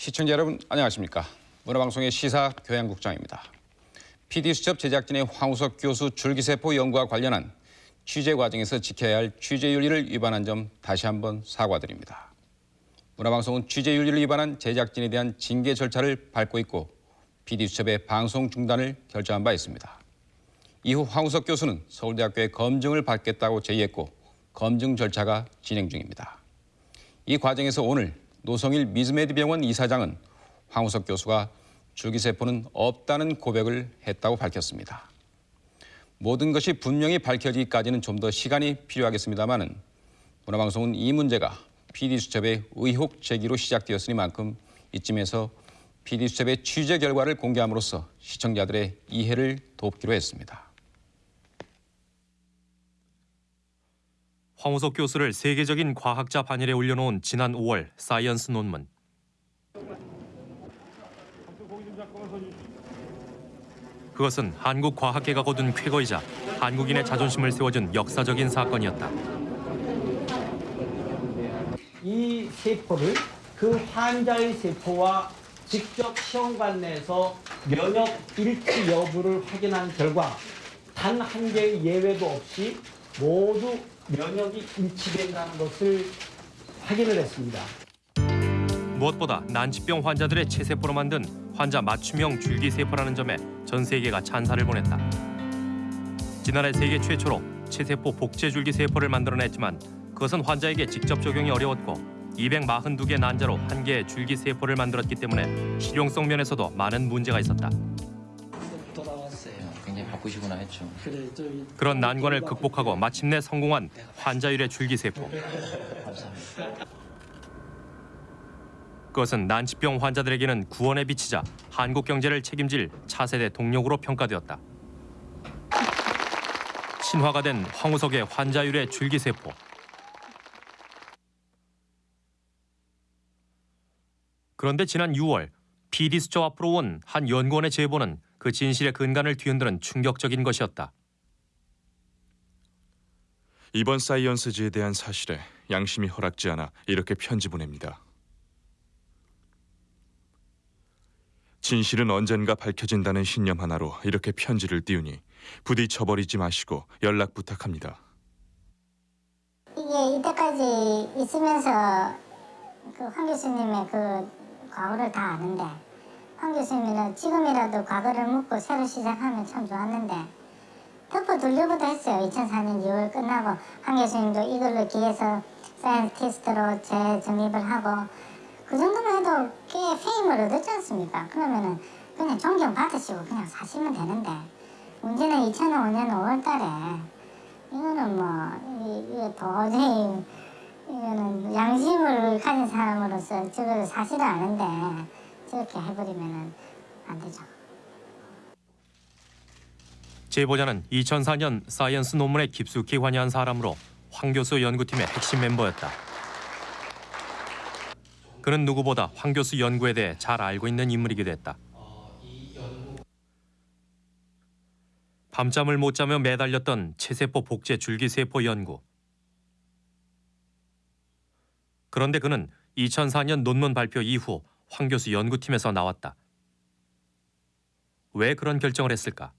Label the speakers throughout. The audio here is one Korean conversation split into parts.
Speaker 1: 시청자 여러분 안녕하십니까? 문화방송의 시사 교양국장입니다. PD수첩 제작진의 황우석 교수 줄기세포 연구와 관련한 취재 과정에서 지켜야 할 취재윤리를 위반한 점 다시 한번 사과드립니다. 문화방송은 취재윤리를 위반한 제작진에 대한 징계 절차를 밟고 있고 PD수첩의 방송 중단을 결정한 바 있습니다. 이후 황우석 교수는 서울대학교에 검증을 받겠다고 제의했고 검증 절차가 진행 중입니다. 이 과정에서 오늘 노성일 미즈메디 병원 이사장은 황우석 교수가 줄기세포는 없다는 고백을 했다고 밝혔습니다. 모든 것이 분명히 밝혀지기까지는 좀 더 시간이 필요하겠습니다마는 문화방송은 이 문제가 PD수첩의 의혹 제기로 시작되었으니만큼 이쯤에서 PD수첩의 취재 결과를 공개함으로써 시청자들의 이해를 돕기로 했습니다.
Speaker 2: 황우석 교수를 세계적인 과학자 반열에 올려놓은 지난 5월 사이언스 논문. 그것은 한국 과학계가 거둔 쾌거이자 한국인의 자존심을 세워준 역사적인 사건이었다.
Speaker 3: 이 세포를 그 환자의 세포와 직접 시험관 내에서 면역 일치 여부를 확인한 결과 단 한 개의 예외도 없이 모두 면역이 일치된다는 것을 확인을 했습니다.
Speaker 2: 무엇보다 난치병 환자들의 체세포로 만든 환자 맞춤형 줄기세포라는 점에 전 세계가 찬사를 보냈다. 지난해 세계 최초로 체세포 복제 줄기세포를 만들어냈지만 그것은 환자에게 직접 적용이 어려웠고 242개 난자로 한 개의 줄기세포를 만들었기 때문에 실용성 면에서도 많은 문제가 있었다.
Speaker 4: 바쁘시구나 했죠.
Speaker 2: 그런 난관을 극복하고 마침내 성공한 환자율의 줄기세포. 그것은 난치병 환자들에게는 구원의 빛이자 한국 경제를 책임질 차세대 동력으로 평가되었다. 신화가 된 황우석의 환자율의 줄기세포. 그런데 지난 6월 PD 수첩 앞으로 온 한 연구원의 제보는 그 진실의 근간을 뒤흔드는 충격적인 것이었다.
Speaker 5: 이번 사이언스지에 대한 사실에 양심이 허락지 않아 이렇게 편지 보냅니다. 진실은 언젠가 밝혀진다는 신념 하나로 이렇게 편지를 띄우니 부디 쳐버리지 마시고 연락 부탁합니다.
Speaker 6: 이게 이때까지 있으면서 그 황 교수님의 그 과거를 다 아는데 황 교수님은 지금이라도 과거를 묻고 새로 시작하면 참 좋았는데 덮어 두려고도 했어요. 2004년 2월 끝나고 황 교수님도 이걸로 기해서 scientist로 재정립을 하고 그 정도만 해도 꽤 fame을 얻었지 않습니까? 그러면은 그냥 존경 받으시고 그냥 사시면 되는데 문제는 2005년 5월 달에 이거는 뭐 이- 이거 도저히 이거는 양심을 가진 사람으로서 저걸 사실은 아는데 저렇게 해버리면은 안 되죠.
Speaker 2: 제보자는 2004년 사이언스 논문에 깊숙이 관여한 사람으로 황 교수 연구팀의 핵심 멤버였다. 그는 누구보다 황 교수 연구에 대해 잘 알고 있는 인물이기도 했다. 밤잠을 못 자며 매달렸던 체세포 복제 줄기세포 연구. 그런데 그는 2004년 논문 발표 이후 황 교수 연구팀에서 나왔다. 왜 그런 결정을 했을까?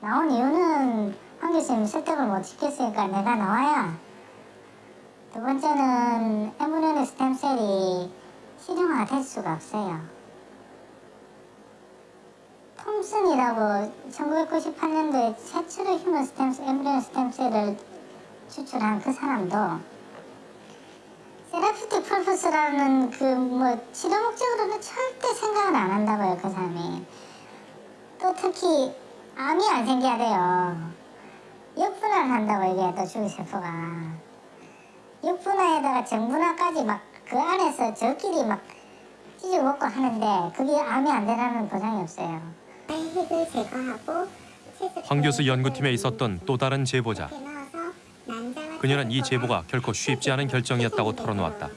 Speaker 6: 나온 이유는 황 교수님 설득을 못 시켰으니까 내가 나와야 두 번째는 엠브리오닉 스템셀이 실용화가 될 수가 없어요. 톰슨이라고 1998년도에 최초로 휴먼 스템 엠브리오닉 스템셀을 추출한 그 사람도 세라피틱 펄퍼스라는 그 뭐 치료 목적으로는 절대 생각을 안 한다고요 그 사람이. 또 특히 암이 안 생겨야 돼요. 역분화를 한다고 이게 또 줄기세포가. 역분화에다가 정분화까지 막 그 안에서 저끼리 막 찢어 먹고 하는데 그게 암이 안 되라는 보장이 없어요. 핵을 제거하고
Speaker 2: 황 교수 연구팀에 있었던 또 다른 제보자. 그녀는 이 제보가 결코 쉽지 않은 결정이었다고 털어놓았다.
Speaker 6: 자-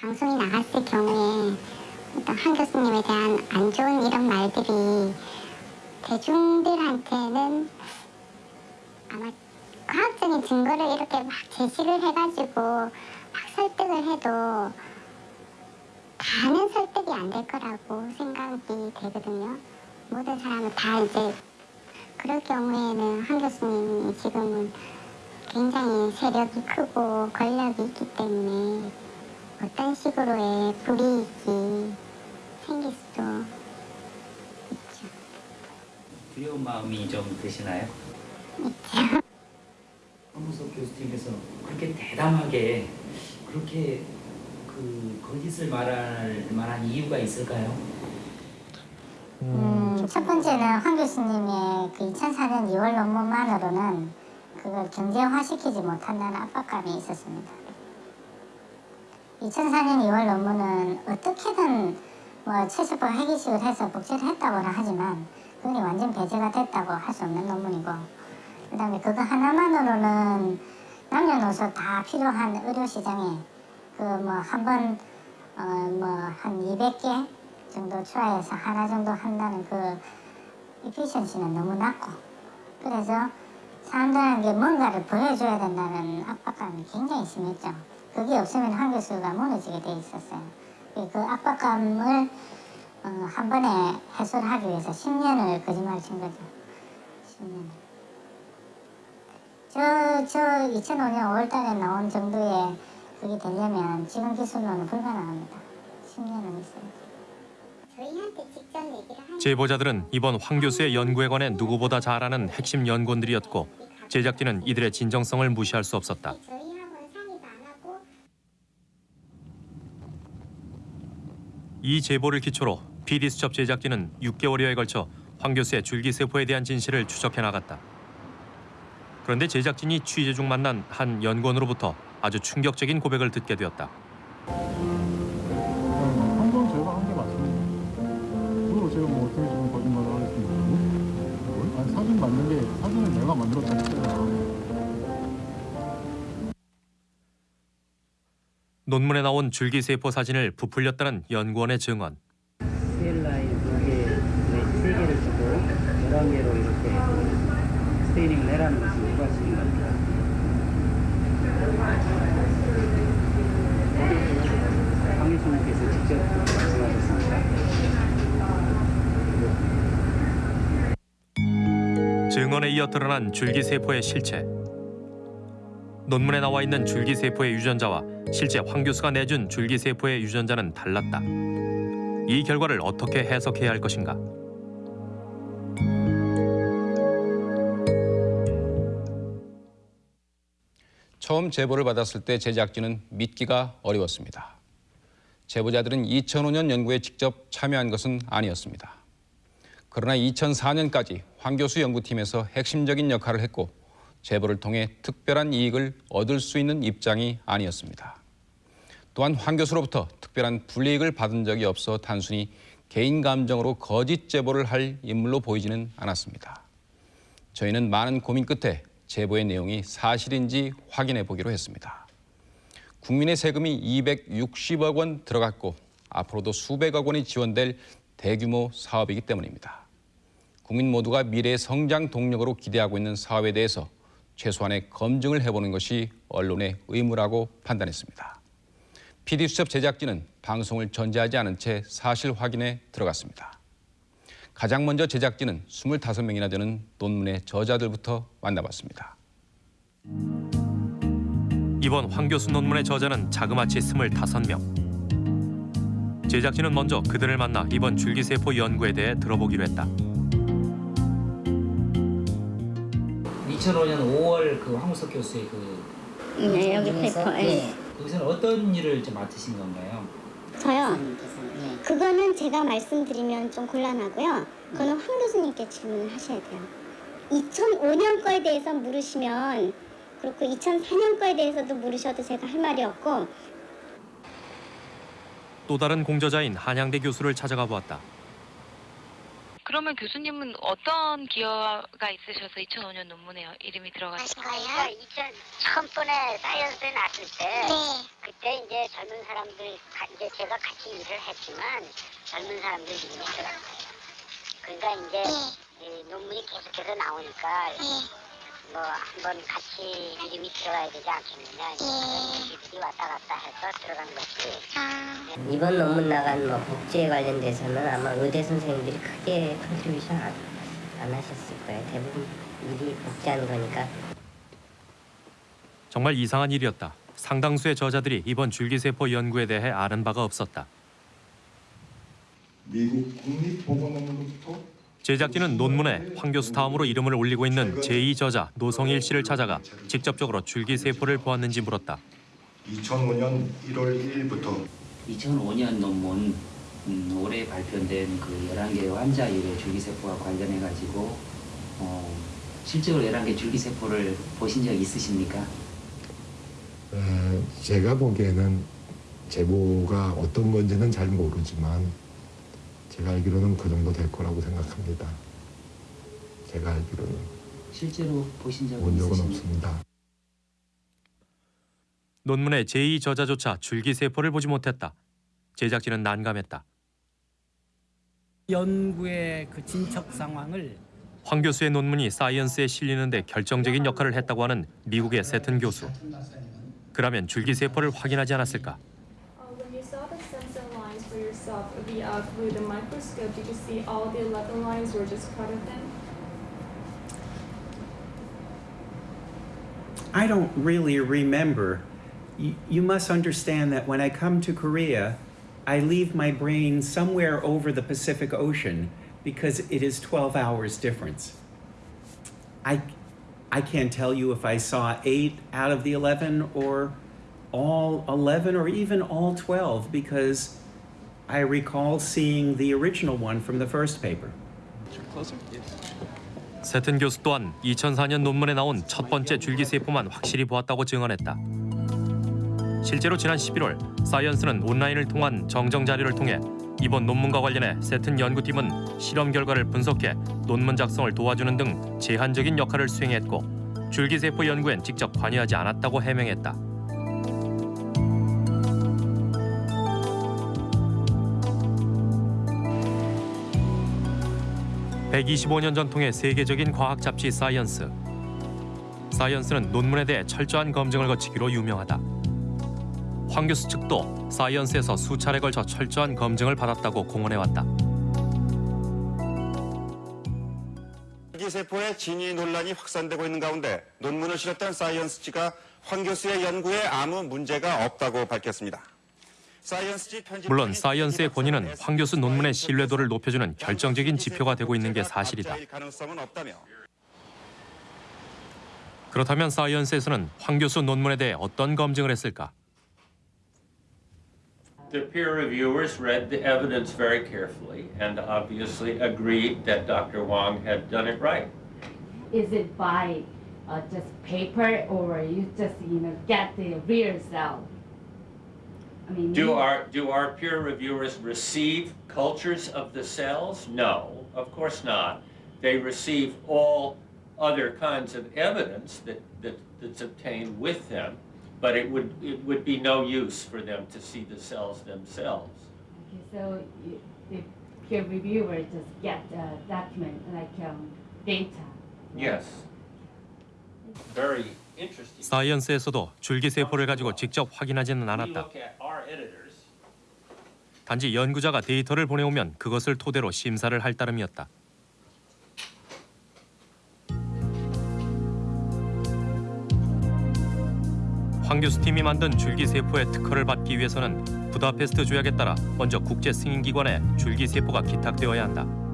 Speaker 6: 방송이 나갔을 경우에 어떤 한 교수님에 대한 안 좋은 이런 말들이 대중들한테는 아마 과학적인 증거를 이렇게 막 제시를 해가지고 막 설득을 해도 다는 설득이 안 될 거라고 생각이 되거든요. 모든 사람은 다 이제 그럴 경우에는 한 교수님이 지금은 굉장히 세력이 크고 권력이 있기 때문에 어떤 식으로의 불이익이 생길 수도 있죠.
Speaker 4: 두려운 마음이 좀 드시나요?
Speaker 6: 있죠.
Speaker 4: 황무석 교수님께서 그렇게 대담하게 그렇게 그 거짓을 말할 만한 이유가 있을까요?
Speaker 6: 음, 첫 번째는 황 교수님의 그 2004년 2월 논문만으로는 그걸 경제화시키지 못한다는 압박감이 있었습니다. 2004년 2월 논문은 어떻게든 뭐 최소파 핵이식을 해서 복제를 했다고는 하지만 그게 완전 배제가 됐다고 할 수 없는 논문이고 그 다음에 그거 하나만으로는 남녀노소 다 필요한 의료 시장에 그 뭐 한번 어 뭐한 200개 정도 추가해서 하나 정도 한다는 그 이피션시는 너무 낮고 그래서 사람들에게 뭔가를 보여줘야 된다는 압박감이 굉장히 심했죠. 그게 없으면 한 교수가 무너지게 돼 있었어요. 그 압박감을 어, 한 번에 해소를 하기 위해서 10년을 거짓말 친 거죠. 10년. 저, 저 2005년 5월 달에 나온 정도의 그게 되려면 지금 기술로는 불가능합니다. 10년은 있어요.
Speaker 2: 제보자들은 이번 황 교수의 연구에 관해 누구보다 잘 아는 핵심 연구원들이었고 제작진은 이들의 진정성을 무시할 수 없었다. 이 제보를 기초로 PD수첩 제작진은 6개월여에 걸쳐 황 교수의 줄기세포에 대한 진실을 추적해 나갔다. 그런데 제작진이 취재 중 만난 한 연구원으로부터 아주 충격적인 고백을 듣게 되었다.
Speaker 7: 내가 만들었다 했잖아.
Speaker 2: 논문에 나온 줄기세포 사진을 부풀렸다는 연구원의 증언.
Speaker 8: 스테일라인 두개 세 개를 주고 11개로 이렇게 스테이닝을 해라는 누가 시킨 겁니까? 황 교수님께서 직접 말씀하셨습니다.
Speaker 2: 증언에 이어 드러난 줄기세포의 실체. 논문에 나와 있는 줄기세포의 유전자와 실제 황 교수가 내준 줄기세포의 유전자는 달랐다. 이 결과를 어떻게 해석해야 할 것인가?
Speaker 1: 처음 제보를 받았을 때 제작진은 믿기가 어려웠습니다. 제보자들은 2005년 연구에 직접 참여한 것은 아니었습니다. 그러나 2004년까지 황 교수 연구팀에서 핵심적인 역할을 했고 제보를 통해 특별한 이익을 얻을 수 있는 입장이 아니었습니다. 또한 황 교수로부터 특별한 불이익을 받은 적이 없어 단순히 개인 감정으로 거짓 제보를 할 인물로 보이지는 않았습니다. 저희는 많은 고민 끝에 제보의 내용이 사실인지 확인해 보기로 했습니다. 국민의 세금이 260억 원 들어갔고 앞으로도 수백억 원이 지원될 대규모 사업이기 때문입니다. 국민 모두가 미래의 성장 동력으로 기대하고 있는 사업에 대해서 최소한의 검증을 해보는 것이 언론의 의무라고 판단했습니다. PD수첩 제작진은 방송을 전제하지 않은 채 사실 확인에 들어갔습니다. 가장 먼저 제작진은 25명이나 되는 논문의 저자들부터 만나봤습니다.
Speaker 2: 이번 황 교수 논문의 저자는 자그마치 25명. 제작진은 먼저 그들을 만나 이번 줄기세포 연구에 대해 들어보기로 했다.
Speaker 4: 2005년 5월 그 황우석 교수의 그
Speaker 6: 네, 여기 paper. 예.
Speaker 4: 거기서는 어떤 일을 좀 맡으신 건가요?
Speaker 6: 저요. 그거는 제가 말씀드리면 좀 곤란하고요. 그거는 황 교수님께 질문을 하셔야 돼요. 2005년 거에 대해서 물으시면 그렇고 2004년 거에 대해서도 물으셔도 제가 할 말이 없고
Speaker 2: 또 다른 공저자인 한양대 교수를 찾아가 보았다.
Speaker 9: 그러면 교수님은 어떤 기여가 있으셔서 2005년 논문에 이름이 들어갔어요?
Speaker 6: 아시가요?
Speaker 10: 2000 처음 번에 사이언스에 났을 때
Speaker 6: 네.
Speaker 10: 그때 이제 젊은 사람들 가- 이제 제가 같이 일을 했지만 젊은 사람들 이름이 들어갔어요. 그러니까 이제
Speaker 6: 네.
Speaker 10: 이 논문이 계속해서 나오니까
Speaker 11: 뭐 한번 같이 이름이 들어가야 되지 않겠느냐 그런 얘기들이 왔다 갔다 해서 들어간 것이
Speaker 10: 이번 논문 나간 뭐 복지에 관련돼서는 아마 의대 선생님들이 크게 contribution 안, 안 하셨을 거예요. 대부분 일이 복지하는 거니까.
Speaker 2: 정말 이상한 일이었다. 상당수의 저자들이 이번 줄기세포 연구에 대해 아는 바가 없었다.
Speaker 12: 미국 국립보건원으로부터
Speaker 2: 제작진은 논문에 황 교수 다음으로 이름을 올리고 있는 제2 저자 노성일 씨를 찾아가 직접적으로 줄기세포를 보았는지 물었다.
Speaker 12: 2005년 1월 1일부터
Speaker 13: 2005년 논문 음, 올해 발표된 그 11개의 환자율의 줄기세포와 관련해 가지고 어, 실제로 11개 줄기세포를 보신 적 있으십니까?
Speaker 14: 어, 제가 보기에는 제보가 어떤 건지는 잘 모르지만 제가 알기로는 그 정도 될 거라고 생각합니다. 제가 알기로는
Speaker 13: 실제로 보신 적은
Speaker 14: 본 적은? 없습니다.
Speaker 2: 논문의 제2 저자조차 줄기세포를 보지 못했다. 제작진은 난감했다.
Speaker 15: 연구의 그 진척 상황을
Speaker 2: 황 교수의 논문이 사이언스에 실리는데 결정적인 역할을 했다고 하는 미국의 세튼 교수. 그라면 줄기세포를 확인하지 않았을까?
Speaker 16: The, uh, through the microscope, did you see all the 11 lines were just part of them?
Speaker 17: I don't really remember. You, you must understand that when I come to Korea, I leave my brain somewhere over the Pacific Ocean because it is 12 hours difference. I, I can't tell you if I saw eight out of the 11 or all 11 or even all 12 because I recall seeing the original one from the first paper.
Speaker 2: 세튼 교수 또한 2004년 논문에 나온 첫 번째 줄기세포만 확실히 보았다고 증언했다. 실제로 지난 11월 사이언스는 온라인을 통한 정정 자료를 통해 이번 논문과 관련해 세튼 연구팀은 실험 결과를 분석해 논문 작성을 도와주는 등 제한적인 역할을 수행했고 줄기세포 연구엔 직접 관여하지 않았다고 해명했다. (125년) 전통의 세계적인 과학 잡지 사이언스 사이언스는 논문에 대해 철저한 검증을 거치기로 유명하다 황 교수 측도 사이언스에서 수차례 걸쳐 철저한 검증을 받았다고 공언해왔다.
Speaker 18: 줄기세포의 진위 논란이 확산되고 있는 가운데 논문을 실었던 사이언스지가 황 교수의 연구에 아무 문제가 없다고 밝혔습니다.
Speaker 2: 물론 사이언스의 권위는 황 교수 논문의 신뢰도를 높여주는 결정적인 지표가 되고 있는 게 사실이다. 그렇다면 사이언스에서는 황 교수 논문에 대해 어떤 검증을 했을까?
Speaker 19: The peer reviewers read the evidence very carefully and obviously agreed that Dr. Wang had done it right.
Speaker 20: Is it by uh, just paper or you just you know get the real cell? I mean,
Speaker 19: Do
Speaker 20: you-
Speaker 19: our, do our peer reviewers receive cultures of the cells? No, of course not. They receive all other kinds of evidence that, that, that's obtained with them, but it would, it would be no use for them to see the cells themselves.
Speaker 20: Okay, so you, the peer reviewer just get the document like um, data.
Speaker 19: Yes. Very.
Speaker 2: 사이언스에서도 줄기세포를 가지고 직접 확인하지는 않았다. 단지 연구자가 데이터를 보내오면 그것을 토대로 심사를 할 따름이었다. 황 교수 팀이 만든 줄기세포의 특허를 받기 위해서는 부다페스트 조약에 따라 먼저 국제 승인기관에 줄기세포가 기탁되어야 한다.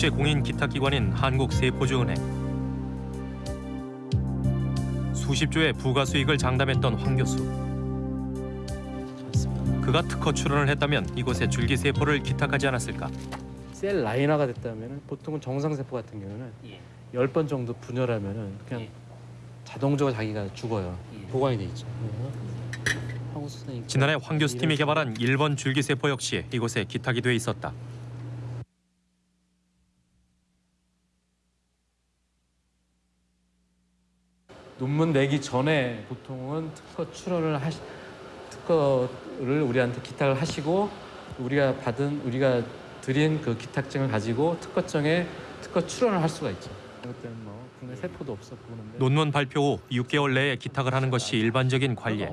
Speaker 2: 국제 공인 기탁기관인 한국세포주은행 수십 조의 부가 수익을 장담했던 황 교수. 그가 특허 출원을 했다면 이곳에 줄기세포를 기탁하지 않았을까?
Speaker 21: 셀 라인화가 됐다면 보통은 정상세포 같은 경우는 열번 정도 분열하면은 그냥 자동적으로 자기가 죽어요. 보관이 돼 있죠.
Speaker 2: 지난해 황 교수 팀이 개발한 1번 줄기세포 역시 이곳에 기탁이 돼 있었다.
Speaker 21: 논문 내기 전에 보통은 특허 출원을 하시 특허를 우리한테 기탁을 하시고 우리가 받은 우리가 드린 그 기탁증을 가지고 특허청에 특허 출원을 할 수가 있죠. 그때는 뭐 국내 세포도 없었고 그런데
Speaker 2: 논문 발표 후 6개월 내에 기탁을 하는 것이 일반적인 관례.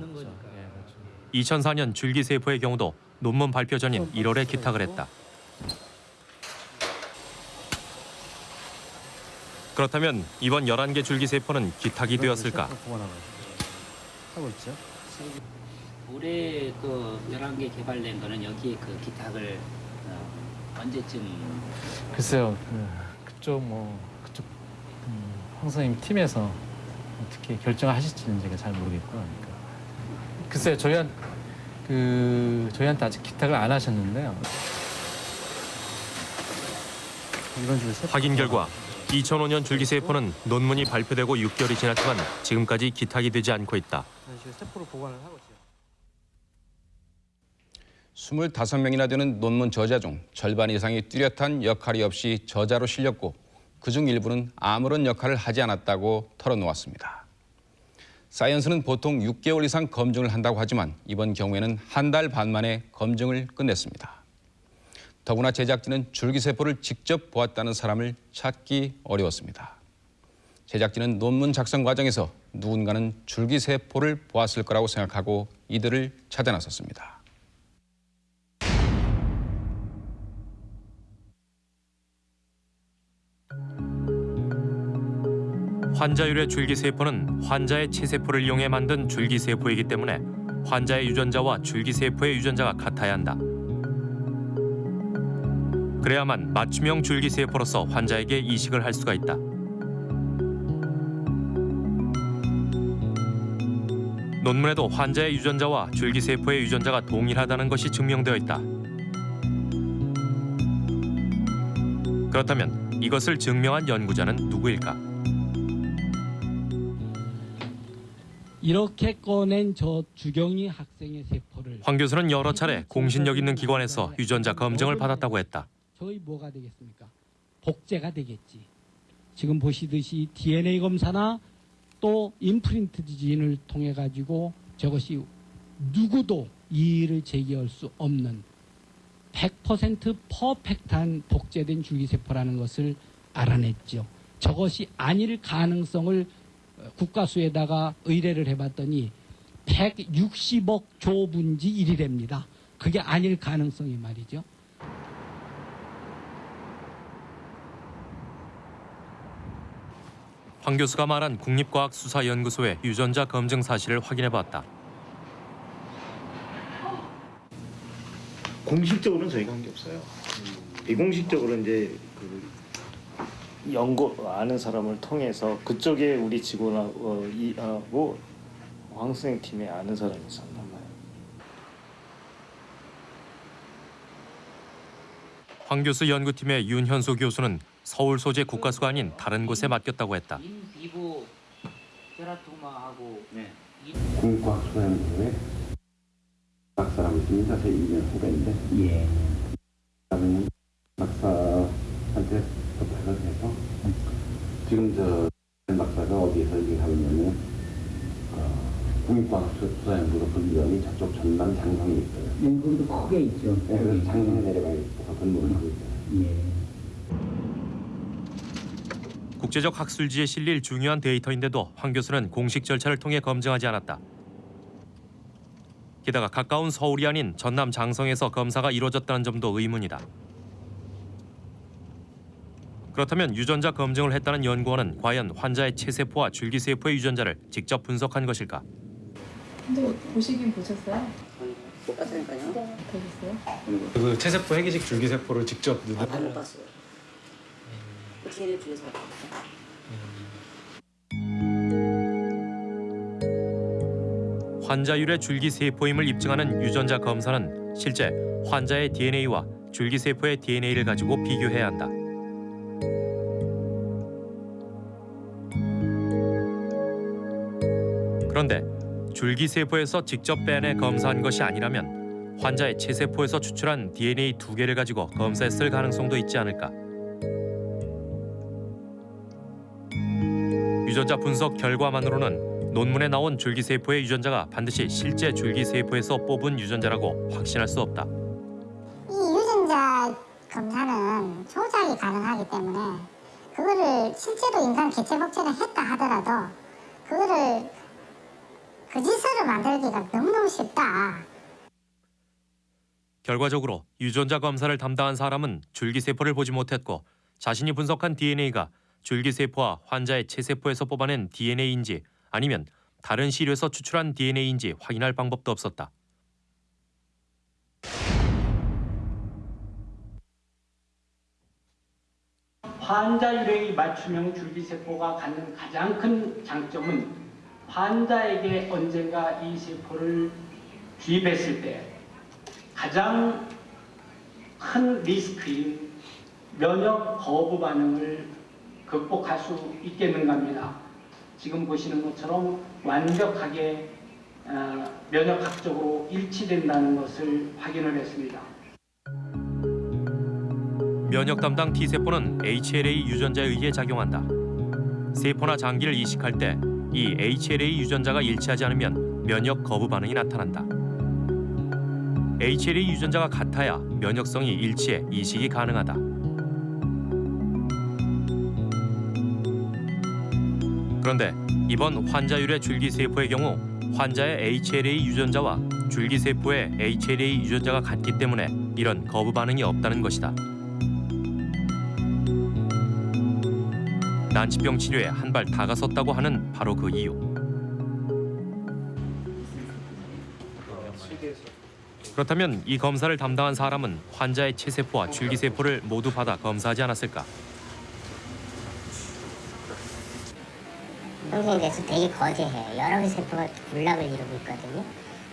Speaker 2: 2004년 줄기세포의 경우도 논문 발표 전인 1월에 기탁을 했다. 그렇다면 이번 11개 줄기세포는 기탁이 되었을까?
Speaker 21: 하고 있죠.
Speaker 8: 올해 그 11개 개발된 거는 여기 그 기탁을 어, 언제쯤
Speaker 21: 글쎄요, 그, 그쪽 뭐 그쪽 음, 황 선생님 팀에서 어떻게 결정을 하실지는 제가 잘 모르겠고, 그러니까. 글쎄요, 저희한 그 저희한테 아직 기탁을 안 하셨는데요. 이런 줄
Speaker 2: 확인 결과 2005년 줄기세포는 논문이 발표되고 6개월이 지났지만 지금까지 기탁이 되지 않고 있다.
Speaker 21: 이런 식으로 세포를 보관을 하고 있어요.
Speaker 1: 25명이나 되는 논문 저자 중 절반 이상이 뚜렷한 역할이 없이 저자로 실렸고 그중 일부는 아무런 역할을 하지 않았다고 털어놓았습니다. 사이언스는 보통 6개월 이상 검증을 한다고 하지만 이번 경우에는 한 달 반 만에 검증을 끝냈습니다. 더구나 제작진은 줄기세포를 직접 보았다는 사람을 찾기 어려웠습니다. 제작진은 논문 작성 과정에서 누군가는 줄기세포를 보았을 거라고 생각하고 이들을 찾아 나섰습니다.
Speaker 2: 환자율의 줄기세포는 환자의 체세포를 이용해 만든 줄기세포이기 때문에 환자의 유전자와 줄기세포의 유전자가 같아야 한다. 그래야만 맞춤형 줄기세포로서 환자에게 이식을 할 수가 있다. 논문에도 환자의 유전자와 줄기세포의 유전자가 동일하다는 것이 증명되어 있다. 그렇다면 이것을 증명한 연구자는 누구일까?
Speaker 3: 이렇게 꺼낸 저 주경이 학생의 세포를
Speaker 2: 황 교수는 여러 차례 공신력 있는 기관에서 유전자 검증을 받았다고 했다.
Speaker 3: 저희 뭐가 되겠습니까? 복제가 되겠지. 지금 보시듯이 DNA 검사나 또 임프린트 지진을 통해 가지고 저것이 누구도 이의를 제기할 수 없는 100% 퍼펙트한 복제된 줄기세포라는 것을 알아냈죠. 저것이 아닐 가능성을 국가수에다가 의뢰를 해봤더니 160억 조분지 1이랍니다. 그게 아닐 가능성이 말이죠.
Speaker 2: 황 교수가 말한 국립과학수사연구소의 유전자 검증 사실을 확인해봤다.
Speaker 22: 공식적으로는 저희가 한 게 없어요. 비공식적으로 이제 그 연구 아는 사람을 통해서 그쪽에 우리 직원하고 이하고 황 선생 팀에 아는 사람이 있었나 봐요.
Speaker 2: 황 교수 연구팀의 윤현수 교수는 서울 소재 국가수가 아닌 다른 곳에 맡겼다고 했다.
Speaker 12: 국과학수연구소에 박사라고 있습니다. 제 2년 후배인데
Speaker 8: 예.
Speaker 12: 그러면 박사한테 부탁을 해서 지금 저 박사가 어디에서 일을 하고 있냐면 어, 국립과학수사연구소 그 위원이 저쪽 전남 장성에 있어요.
Speaker 8: 네, 거기도 크게 있죠.
Speaker 12: 네, 그래서 장성에 내려가 있어서 근무를 하고 있어요.
Speaker 8: 예.
Speaker 2: 국제적 학술지에 실릴 중요한 데이터인데도 황 교수는 공식 절차를 통해 검증하지 않았다. 게다가 가까운 서울이 아닌 전남 장성에서 검사가 이루어졌다는 점도 의문이다. 그렇다면 유전자 검증을 했다는 연구원은 과연 환자의 체세포와 줄기세포의 유전자를 직접 분석한 것일까?
Speaker 23: 근데 보시긴 보셨어요?
Speaker 11: 못 봤으니까요.
Speaker 23: 네. 보셨어요?
Speaker 24: 그 체세포 핵이식 줄기세포를 직접
Speaker 11: 아, 못 봤어요. DNA 중에서
Speaker 2: 환자율의 줄기세포임을 입증하는 유전자 검사는 실제 환자의 DNA와 줄기세포의 DNA를 가지고 비교해야 한다. 그런데 줄기세포에서 직접 빼내 검사한 것이 아니라면 환자의 체세포에서 추출한 DNA 두 개를 가지고 검사했을 가능성도 있지 않을까. 유전자 분석 결과만으로는 논문에 나온 줄기세포의 유전자가 반드시 실제 줄기세포에서 뽑은 유전자라고 확신할 수 없다.
Speaker 6: 검사는 조작이 가능하기 때문에 그거를 실제로 인간 개체 복제를 했다 하더라도 그거를 거짓으로 만들기가 너무너무 쉽다.
Speaker 2: 결과적으로 유전자 검사를 담당한 사람은 줄기세포를 보지 못했고 자신이 분석한 DNA가 줄기세포와 환자의 체세포에서 뽑아낸 DNA인지 아니면 다른 시료에서 추출한 DNA인지 확인할 방법도 없었다.
Speaker 3: 환자 유래의 맞춤형 줄기세포가 갖는 가장 큰 장점은 환자에게 언젠가 이 세포를 주입했을 때 가장 큰 리스크인 면역 거부 반응을 극복할 수 있겠는가 합니다. 지금 보시는 것처럼 완벽하게 어, 면역학적으로 일치된다는 것을 확인을 했습니다.
Speaker 2: 면역 담당 T세포는 HLA 유전자에 의해 작용한다. 세포나 장기를 이식할 때 이 HLA 유전자가 일치하지 않으면 면역 거부 반응이 나타난다. HLA 유전자가 같아야 면역성이 일치해 이식이 가능하다. 그런데 이번 환자 유래 줄기세포의 경우 환자의 HLA 유전자와 줄기세포의 HLA 유전자가 같기 때문에 이런 거부 반응이 없다는 것이다. 난치병 치료에 한 발 다가섰다고 하는 바로 그 이유. 그렇다면 이 검사를 담당한 사람은 환자의 체세포와 줄기세포를 모두 받아 검사하지 않았을까?
Speaker 11: 형성이 돼서 되게 거대해요. 여러 개 세포가 군락을 이루고 있거든요.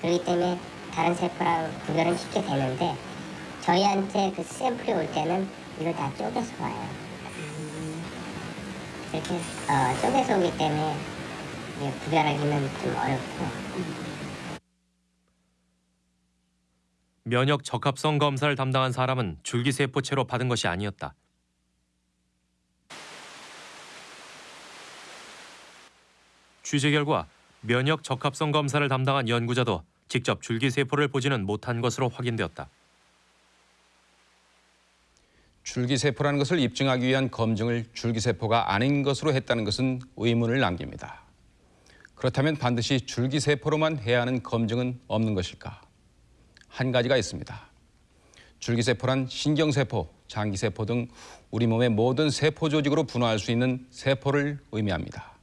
Speaker 11: 그렇기 때문에 다른 세포랑 구별은 쉽게 되는데 저희한테 그 샘플이 올 때는 이걸 다 쪼개서 와요. 이렇게 어, 쪼개서 오기 때문에 구별하기는 좀 어렵고
Speaker 2: 면역 적합성 검사를 담당한 사람은 줄기세포체로 받은 것이 아니었다. 취재 결과 면역 적합성 검사를 담당한 연구자도 직접 줄기세포를 보지는 못한 것으로 확인되었다.
Speaker 1: 줄기세포라는 것을 입증하기 위한 검증을 줄기세포가 아닌 것으로 했다는 것은 의문을 남깁니다. 그렇다면 반드시 줄기세포로만 해야 하는 검증은 없는 것일까? 한 가지가 있습니다. 줄기세포란 신경세포, 장기세포 등 우리 몸의 모든 세포 조직으로 분화할 수 있는 세포를 의미합니다.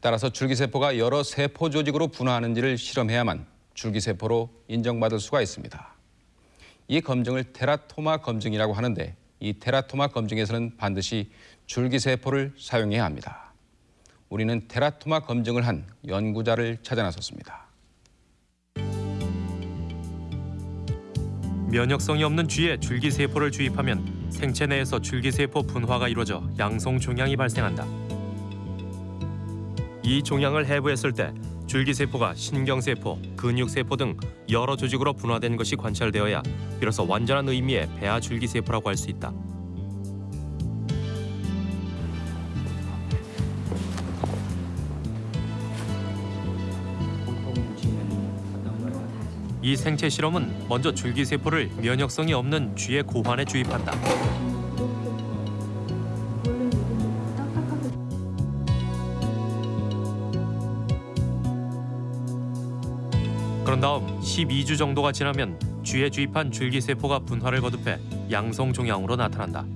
Speaker 1: 따라서 줄기세포가 여러 세포 조직으로 분화하는지를 실험해야만 줄기세포로 인정받을 수가 있습니다. 이 검증을 테라토마 검증이라고 하는데 이 테라토마 검증에서는 반드시 줄기세포를 사용해야 합니다. 우리는 테라토마 검증을 한 연구자를 찾아 나섰습니다.
Speaker 2: 면역성이 없는 쥐에 줄기세포를 주입하면 생체 내에서 줄기세포 분화가 이루어져 양성 종양이 발생한다. 이 종양을 해부했을 때 줄기세포가 신경세포, 근육세포 등 여러 조직으로 분화된 것이 관찰되어야 비로소 완전한 의미의 배아 줄기세포라고 할 수 있다. 이 생체 실험은 먼저 줄기세포를 면역성이 없는 쥐의 고환에 주입한다. 그런 다음 12주 정도가 지나면 쥐에 주입한 줄기세포가 분화를 거듭해 양성 종양으로 나타난다.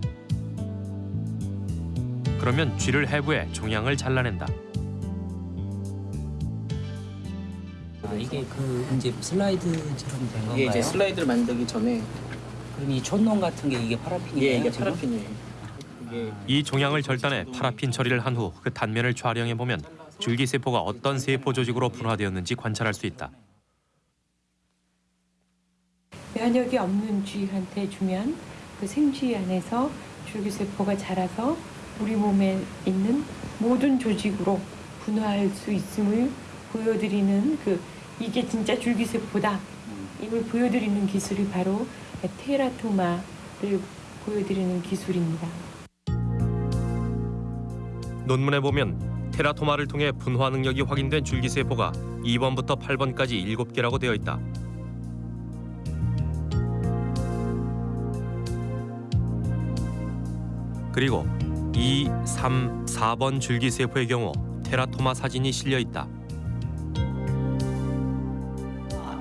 Speaker 2: 그러면 쥐를 해부해 종양을 잘라낸다.
Speaker 13: 아, 이게 그 이제 슬라이드처럼 된 건가요?
Speaker 25: 이게 이제 슬라이드를 만들기 전에
Speaker 13: 그럼 이 촌농 같은 게 이게 파라핀이에요?
Speaker 25: 예, 이게
Speaker 13: 지금?
Speaker 25: 파라핀이에요. 이게
Speaker 2: 이 종양을 절단해 파라핀 처리를 한 후 그 단면을 촬영해 보면 줄기세포가 어떤 세포 조직으로 분화되었는지 관찰할 수 있다.
Speaker 26: 면역이 없는 쥐한테 주면 그 생쥐 안에서 줄기세포가 자라서 우리 몸에 있는 모든 조직으로 분화할 수 있음을 보여드리는 그 이게 진짜 줄기세포다 이걸 보여드리는 기술이 바로 테라토마를 보여드리는 기술입니다.
Speaker 2: 논문에 보면 테라토마를 통해 분화 능력이 확인된 줄기세포가 2번부터 8번까지 7개라고 되어 있다. 그리고 2, 3, 4번 줄기세포의 경우 테라토마 사진이 실려 있다.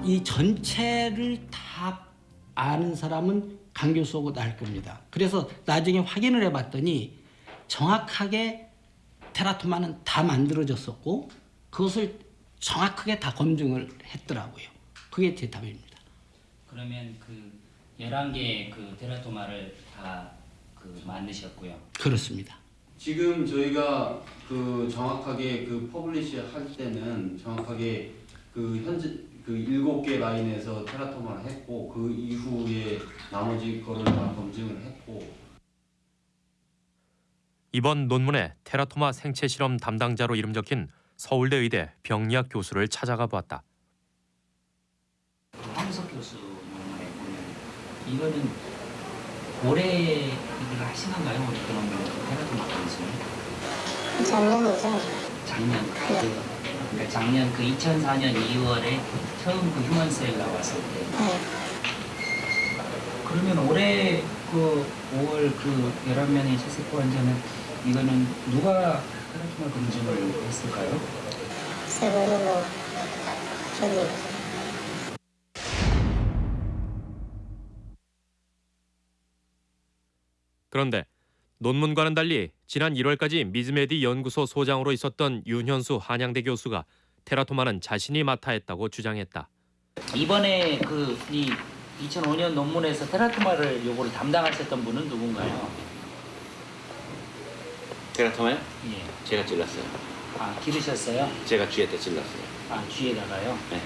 Speaker 15: 이 전체를 다 아는 사람은 강 교수하고 나일 겁니다. 그래서 나중에 확인을 해봤더니 정확하게 teratoma는 다 만들어졌었고 그것을 정확하게 다 검증을 했더라고요. 그게 제 답입니다.
Speaker 13: 그러면 그 11개의 그 teratoma를 다 그 만드셨고요.
Speaker 15: 그렇습니다.
Speaker 27: 지금 저희가 그 정확하게 그 publish 할 때는 정확하게 그 현재 그 일곱 개 라인에서 teratoma를 했고 그 이후에 나머지 거를 다 검증을 했고
Speaker 2: 이번 논문에 테라토마 생체 실험 담당자로 이름 적힌 서울대 의대 병리학 교수를 찾아가 보았다.
Speaker 13: 황석 교수 논문에 보면 이거는 올해 하신 건가요? 올해 그런 테라토마 검증을?
Speaker 6: 작년이죠.
Speaker 13: 작년 그, 그러니까 작년 그 2004년 2월에 처음 그 휴먼셀 나왔을 때 그러면 올해 그 5월 그 11명의 체세포 환자는 이거는 누가 테라토마 검증을 했을까요?
Speaker 6: 세번으로 저기
Speaker 2: 그런데 논문과는 달리 지난 1월까지 미즈메디 연구소 소장으로 있었던 윤현수 한양대 교수가 테라토마는 자신이 맡아 했다고 주장했다.
Speaker 13: 이번에 그이 2005년 논문에서 테라토마를 요거를 담당하셨던 분은 누군가요?
Speaker 28: 테라토마요?
Speaker 13: 예.
Speaker 28: 제가 찔렀어요.
Speaker 13: 아 기르셨어요?
Speaker 28: 제가 쥐한테 찔렀어요.
Speaker 13: 아 쥐에다가요?
Speaker 28: 네.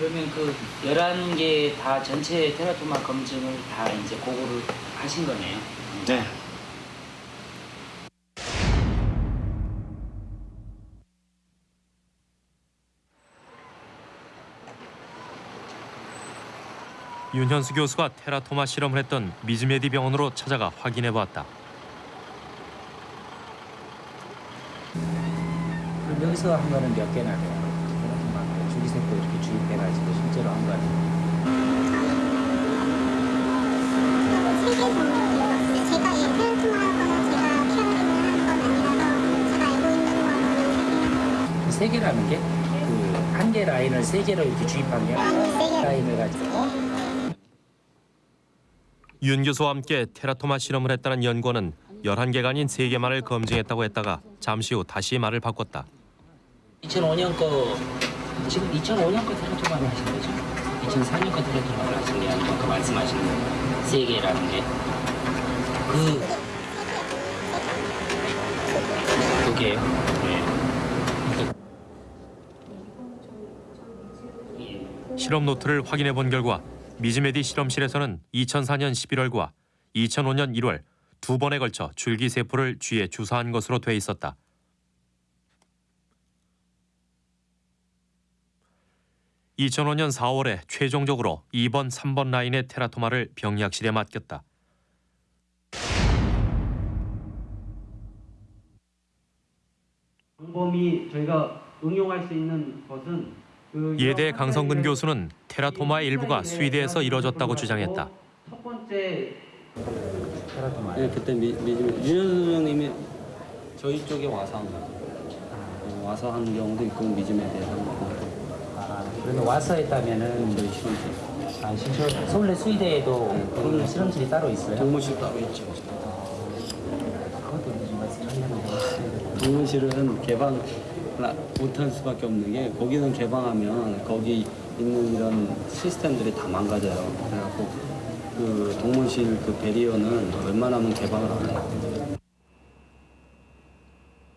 Speaker 13: 그러면 그 11개 다 전체 테라토마 검증을 다 이제 고거를 하신 거네요.
Speaker 28: 네.
Speaker 2: 윤현수 교수가 teratoma 실험을 했던 미즈메디 병원으로 찾아가 확인해 보았다.
Speaker 13: 그럼 여기서 한 거는 몇 개나 돼요? 줄기세포 이렇게 주입해가지고 실제로 한 거는
Speaker 6: 세개 정도 제가 이 teratoma하고는 제가 피어링을 한건 아니라서 제가 알고 있는 거는
Speaker 13: 그 세 개라는 게? 그 한 개 라인을 세 개로 이렇게 주입한 게? 라인을 가지고?
Speaker 2: 윤 교수와 함께 테라토마 실험을 했다는 연구원은 11개가 아닌 3개만을 검증했다고 했다가 잠시 후 다시 말을 바꿨다.
Speaker 13: 2005년 거 지금 2005년 거 테라토마를 하신 거죠? 2004년 거 테라토마를 하신 게 아니고 아까 말씀하신 거세 개라는 게그두 개요. 네.
Speaker 2: 실험 노트를 확인해 본 결과 미즈메디 실험실에서는 2004년 11월과 2005년 1월 두 번에 걸쳐 줄기세포를 쥐에 주사한 것으로 돼 있었다. (2005년 4월에) 최종적으로 2번, 3번 라인의 테라토마를 병리학실에 맡겼다.
Speaker 8: 방법이 저희가 응용할 수 있는 것은 그
Speaker 2: 예대 강성근 교수는 테라토마의 일부가 스위드에서 이뤄졌다고 주장했다.
Speaker 8: 첫 번째
Speaker 13: 테라토마.
Speaker 25: 네, 그때 미, 미, 윤현수 선생님이 저희 쪽에 와서 한. 어, 와서 하는 경우도 있고 미즘에 대해서
Speaker 13: 그러면 와서 했다면은
Speaker 25: 저희 실험실.
Speaker 13: 아, 실험 서울대 수의대에도 그런 실험실이 따로 있어요?
Speaker 25: 동문실 따로 있죠.
Speaker 13: 그것도 좀 말씀하려면
Speaker 25: 동물실은 개방 못할 수밖에 없는 게 거기는 개방하면 거기 있는 이런 시스템들이 다 망가져요. 그래갖고 그 동물실 그 barrier는 웬만하면 개방을 안 해요.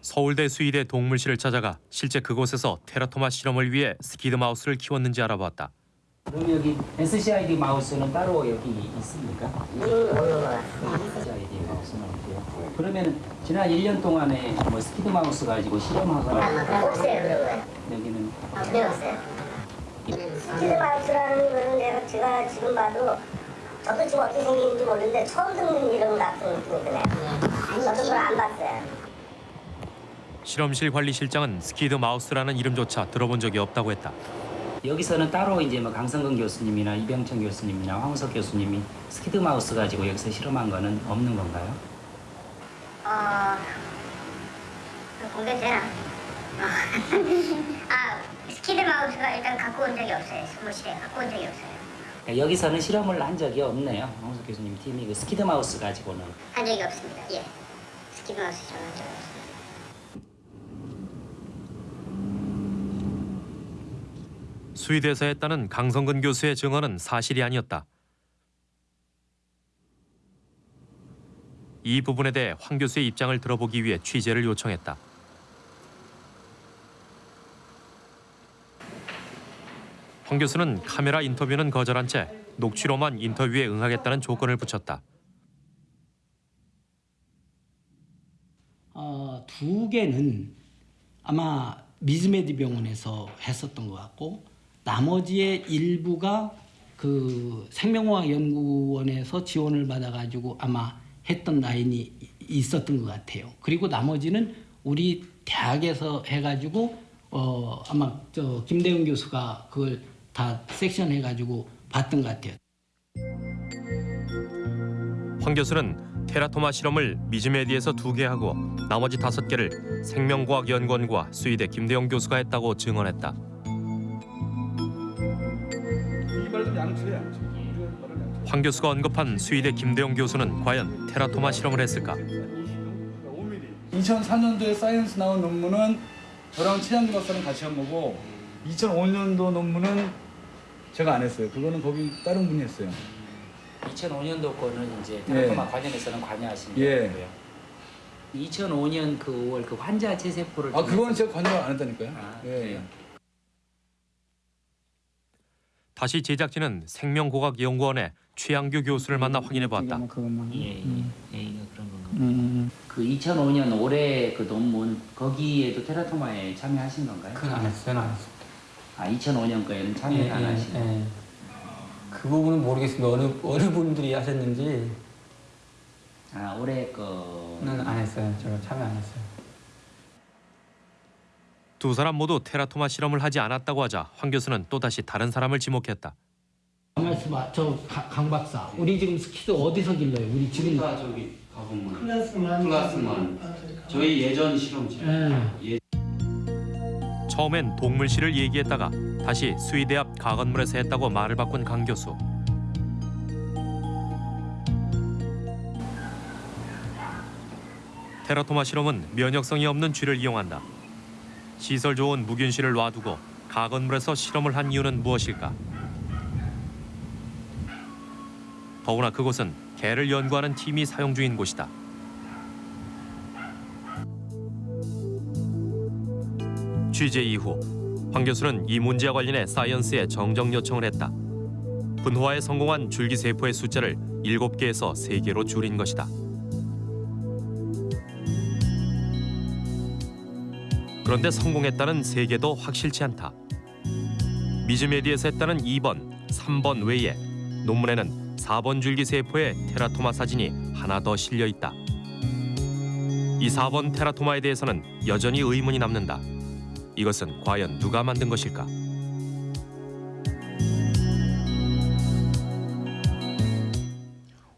Speaker 2: 서울대 수의대 동물실을 찾아가 실제 그곳에서 teratoma 실험을 위해 SCID mouse를 키웠는지 알아보았다.
Speaker 13: 그럼 여기 SCID mouse는 따로 여기 있습니까? SCID mouse는 없고요. 그러면 지난 1년 동안에 뭐 SCID mouse 가지고 실험하거나
Speaker 6: 없어요 그런 거.
Speaker 13: 여기는
Speaker 6: 네 없어요. SCID mouse라는 거는 내가 제가 지금 봐도 저도 지금 어떻게 생기는지 모르는데 처음 듣는 이름 같은 느낌이 드네요. 저도 그걸 안 봤어요.
Speaker 2: 실험실 관리실장은 SCID mouse라는 이름조차 들어본 적이 없다고 했다.
Speaker 13: 여기서는 따로 이제 뭐 강성근 교수님이나 이병천 교수님이나 황우석 교수님이 SCID mouse 가지고 여기서 실험한 거는 없는 건가요?
Speaker 11: 어, 그 공개되나? 어. 아, SCID mouse가 일단 갖고 온 적이 없어요. 동물실에 갖고 온 적이 없어요.
Speaker 13: 그러니까 여기서는 실험을 한 적이 없네요. 황우석 교수님 팀이 그 SCID mouse 가지고는.
Speaker 11: 한 적이 없습니다. 예. SCID mouse 실험한 적이 없어요.
Speaker 2: 수의대에서 했다는 강성근 교수의 증언은 사실이 아니었다. 이 부분에 대해 황 교수의 입장을 들어보기 위해 취재를 요청했다. 황 교수는 카메라 인터뷰는 거절한 채 녹취로만 인터뷰에 응하겠다는 조건을 붙였다.
Speaker 15: 어, 두 개는 아마 미즈메디 병원에서 했었던 것 같고 나머지의 일부가 그 생명과학 연구원에서 지원을 받아가지고 아마 했던 라인이 이- 있었던 것 같아요. 그리고 나머지는 우리 대학에서 해가지고 어 아마 저 김대훈 교수가 그걸 다 섹션 해가지고 봤던 것 같아요.
Speaker 2: 황 교수는 테라토마 실험을 미즈메디에서 두 개 하고 나머지 다섯 개를 생명과학연구원과 수의대 김대영 교수가 했다고 증언했다. 황 교수가 언급한 수의대 김대영 교수는 과연 teratoma 실험을 했을까?
Speaker 29: 2004년도에 사이언스 나온 논문은 저랑 최양기 박사는 같이 한 거고 2005년도 논문은 제가 안 했어요. 그거는 거기 다른 분이 했어요.
Speaker 13: 2005년도 거는 이제 teratoma 관련해서는 관여하신
Speaker 29: 예.
Speaker 13: 거고요. 2005년 그 5월 그 환자 체세포를
Speaker 29: 아 그건 제가 관여 안 했다니까요. 예.
Speaker 2: 다시 제작진은 생명고학연구원의 최양규 교수를 만나 확인해 보았다.
Speaker 13: 예, 예, 예, 이거 그런 건가. 그 2005년 올해 그 논문 거기에도 테라토마에 참여하신 건가요?
Speaker 30: 그건 안 했어요, 안 했어요.
Speaker 13: 아 2005년 거에는 참여를
Speaker 30: 예,
Speaker 13: 안
Speaker 30: 예,
Speaker 13: 하시고.
Speaker 30: 예. 그 부분은 모르겠습니다. 어느 어느 분들이 하셨는지.
Speaker 13: 아 올해 거는
Speaker 30: 안 했어요. 제가 참여 안 했어요.
Speaker 2: 두 사람 모두 테라토마 실험을 하지 않았다고 하자 황 교수는 또다시 다른 사람을 지목했다.
Speaker 15: 말씀아 저강 박사, 우리 지금 스키드 어디서 길러요? 우리 지금
Speaker 27: 다 저기 가보면
Speaker 15: 클라스만.
Speaker 27: 클라스만 저희 예전 실험실 예.
Speaker 2: 처음엔 동물실을 얘기했다가 다시 수의대 앞 가건물에서 했다고 말을 바꾼 강 교수. 테라토마 실험은 면역성이 없는 쥐를 이용한다. 시설 좋은 무균실을 놔두고 가건물에서 실험을 한 이유는 무엇일까? 더구나 그곳은 개를 연구하는 팀이 사용 중인 곳이다. 취재 이후 황 교수는 이 문제와 관련해 사이언스에 정정 요청을 했다. 분화에 성공한 줄기세포의 숫자를 7개에서 3개로 줄인 것이다. 그런데 성공했다는 3개도 확실치 않다. 미즈메디에서 했다는 2번, 3번 외에 논문에는 4번 줄기 세포의 테라토마 사진이 하나 더 실려 있다. 이 4번 테라토마에 대해서는 여전히 의문이 남는다. 이것은 과연 누가 만든 것일까?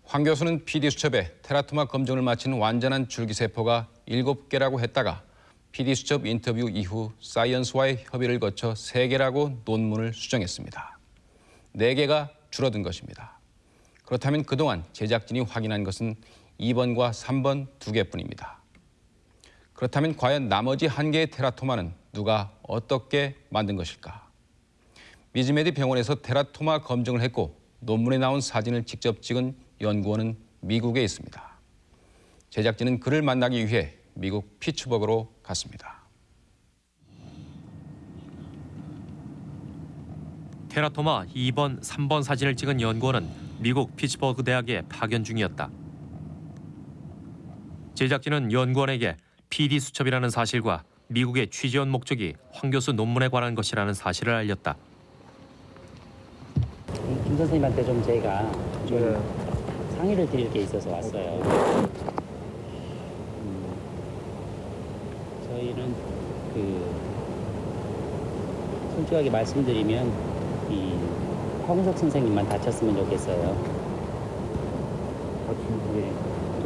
Speaker 1: 황 교수는 PD 수첩에 테라토마 검증을 마친 완전한 줄기세포가 7개라고 했다가 PD 수첩 인터뷰 이후 사이언스와의 협의를 거쳐 3개라고 논문을 수정했습니다. 4개가 줄어든 것입니다. 그렇다면 그동안 제작진이 확인한 것은 2번과 3번 2개뿐입니다. 그렇다면 과연 나머지 한 개의 테라토마는 누가 어떻게 만든 것일까? 미즈메디 병원에서 테라토마 검증을 했고 논문에 나온 사진을 직접 찍은 연구원은 미국에 있습니다. 제작진은 그를 만나기 위해 미국 피츠버그로 갔습니다.
Speaker 2: 테라토마 2번, 3번 사진을 찍은 연구원은 미국 피츠버그 대학에 파견 중이었다. 제작진은 연구원에게 PD 수첩이라는 사실과 미국의 취재원 목적이 황 교수 논문에 관한 것이라는 사실을 알렸다.
Speaker 13: 김 선생님한테 좀 저희가 좀 상의를 드릴 게 있어서 왔어요. 음, 저희는 그 솔직하게 말씀드리면 이 황석 선생님만 다쳤으면 좋겠어요. 예,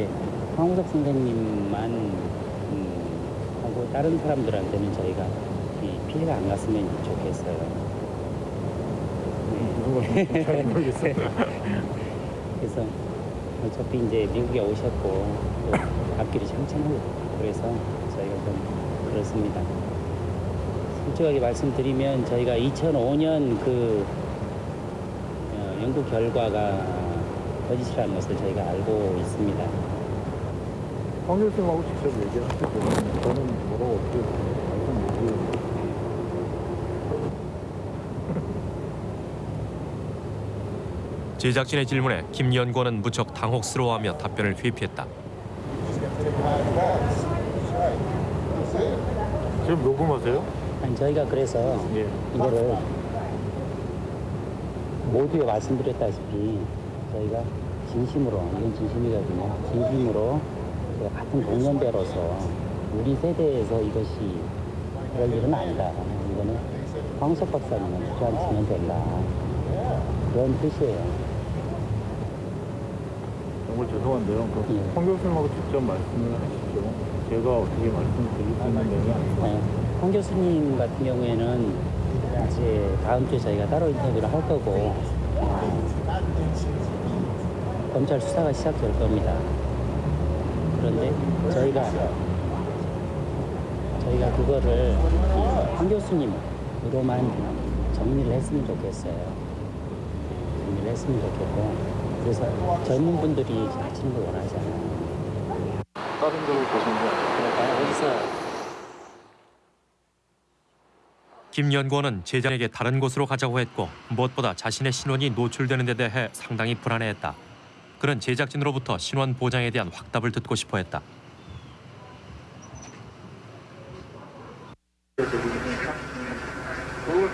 Speaker 13: 예. 황우석 선생님만 음, 하고 다른 사람들한테는 저희가 이 피해가 안 갔으면 좋겠어요. 네. 그래서 어차피 이제 미국에 오셨고 또 앞길이 창창하고 그래서 저희가 좀 그렇습니다. 솔직하게 말씀드리면 저희가 2005년 그 어, 연구 결과가 거짓이라는 것을 저희가 알고 있습니다.
Speaker 22: 황 교수님하고 직접 얘기하실 때는 저는 뭐라고 어떻게 말씀 못 드려요.
Speaker 2: 제작진의 질문에 김 연구원은 무척 당혹스러워하며 답변을 회피했다.
Speaker 22: 지금 녹음하세요?
Speaker 13: 아니 저희가 그래서 이거를 모두에 말씀드렸다시피 저희가 진심으로 이건 진심이거든요. 진심으로 같은 동년배로서 우리 세대에서 이것이 그럴 일은 아니다. 이거는 황석 박사님은 주저앉히면 된다. 그런 뜻이에요.
Speaker 22: 죄송한데요. 그
Speaker 13: 예.
Speaker 22: 황 교수님하고 직접 말씀을 하시죠. 제가 어떻게 말씀을 드릴 수 있는 내용이 아니고.
Speaker 13: 네. 황 교수님 같은 경우에는 이제 다음 주에 저희가 따로 인터뷰를 할 거고 어, 검찰 수사가 시작될 겁니다. 그런데 저희가 저희가 그거를 이황 교수님으로만 정리를 했으면 좋겠어요. 정리를 했으면 좋겠고 그래서 젊은 분들이 하시는 걸 원하잖아요.
Speaker 22: 다른 데로 보시는 거
Speaker 13: 그럴까요? 어디서
Speaker 2: 김 연구원은 제자에게 다른 곳으로 가자고 했고 무엇보다 자신의 신원이 노출되는 데 대해 상당히 불안해했다. 그는 제작진으로부터 신원 보장에 대한 확답을 듣고 싶어 했다.
Speaker 22: 그걸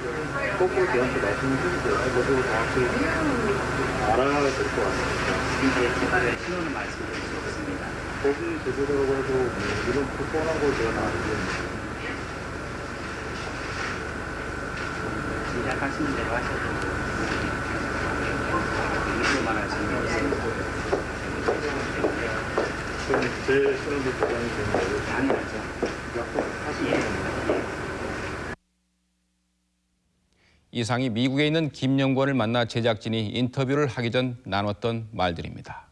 Speaker 22: 좀꼭 저한테 말씀을 해주세요. 저도 정확히 알아야 될 것 같아요.
Speaker 13: 이제 제가 신원을 말씀드릴 수 없습니다.
Speaker 22: 거기 제대로라고 해도 뭐 이런 뻔한 걸 제가 다 알고
Speaker 13: 시작하시는 대로 하셔도 이유만 하시는 거 없습니다.
Speaker 22: 그럼 제 신원도 보장이 되는 거예요?
Speaker 13: 당연하죠.
Speaker 22: 약속하시는 거예요?
Speaker 1: 이상이 미국에 있는 김 연구원을 만나 제작진이 인터뷰를 하기 전 나눴던 말들입니다.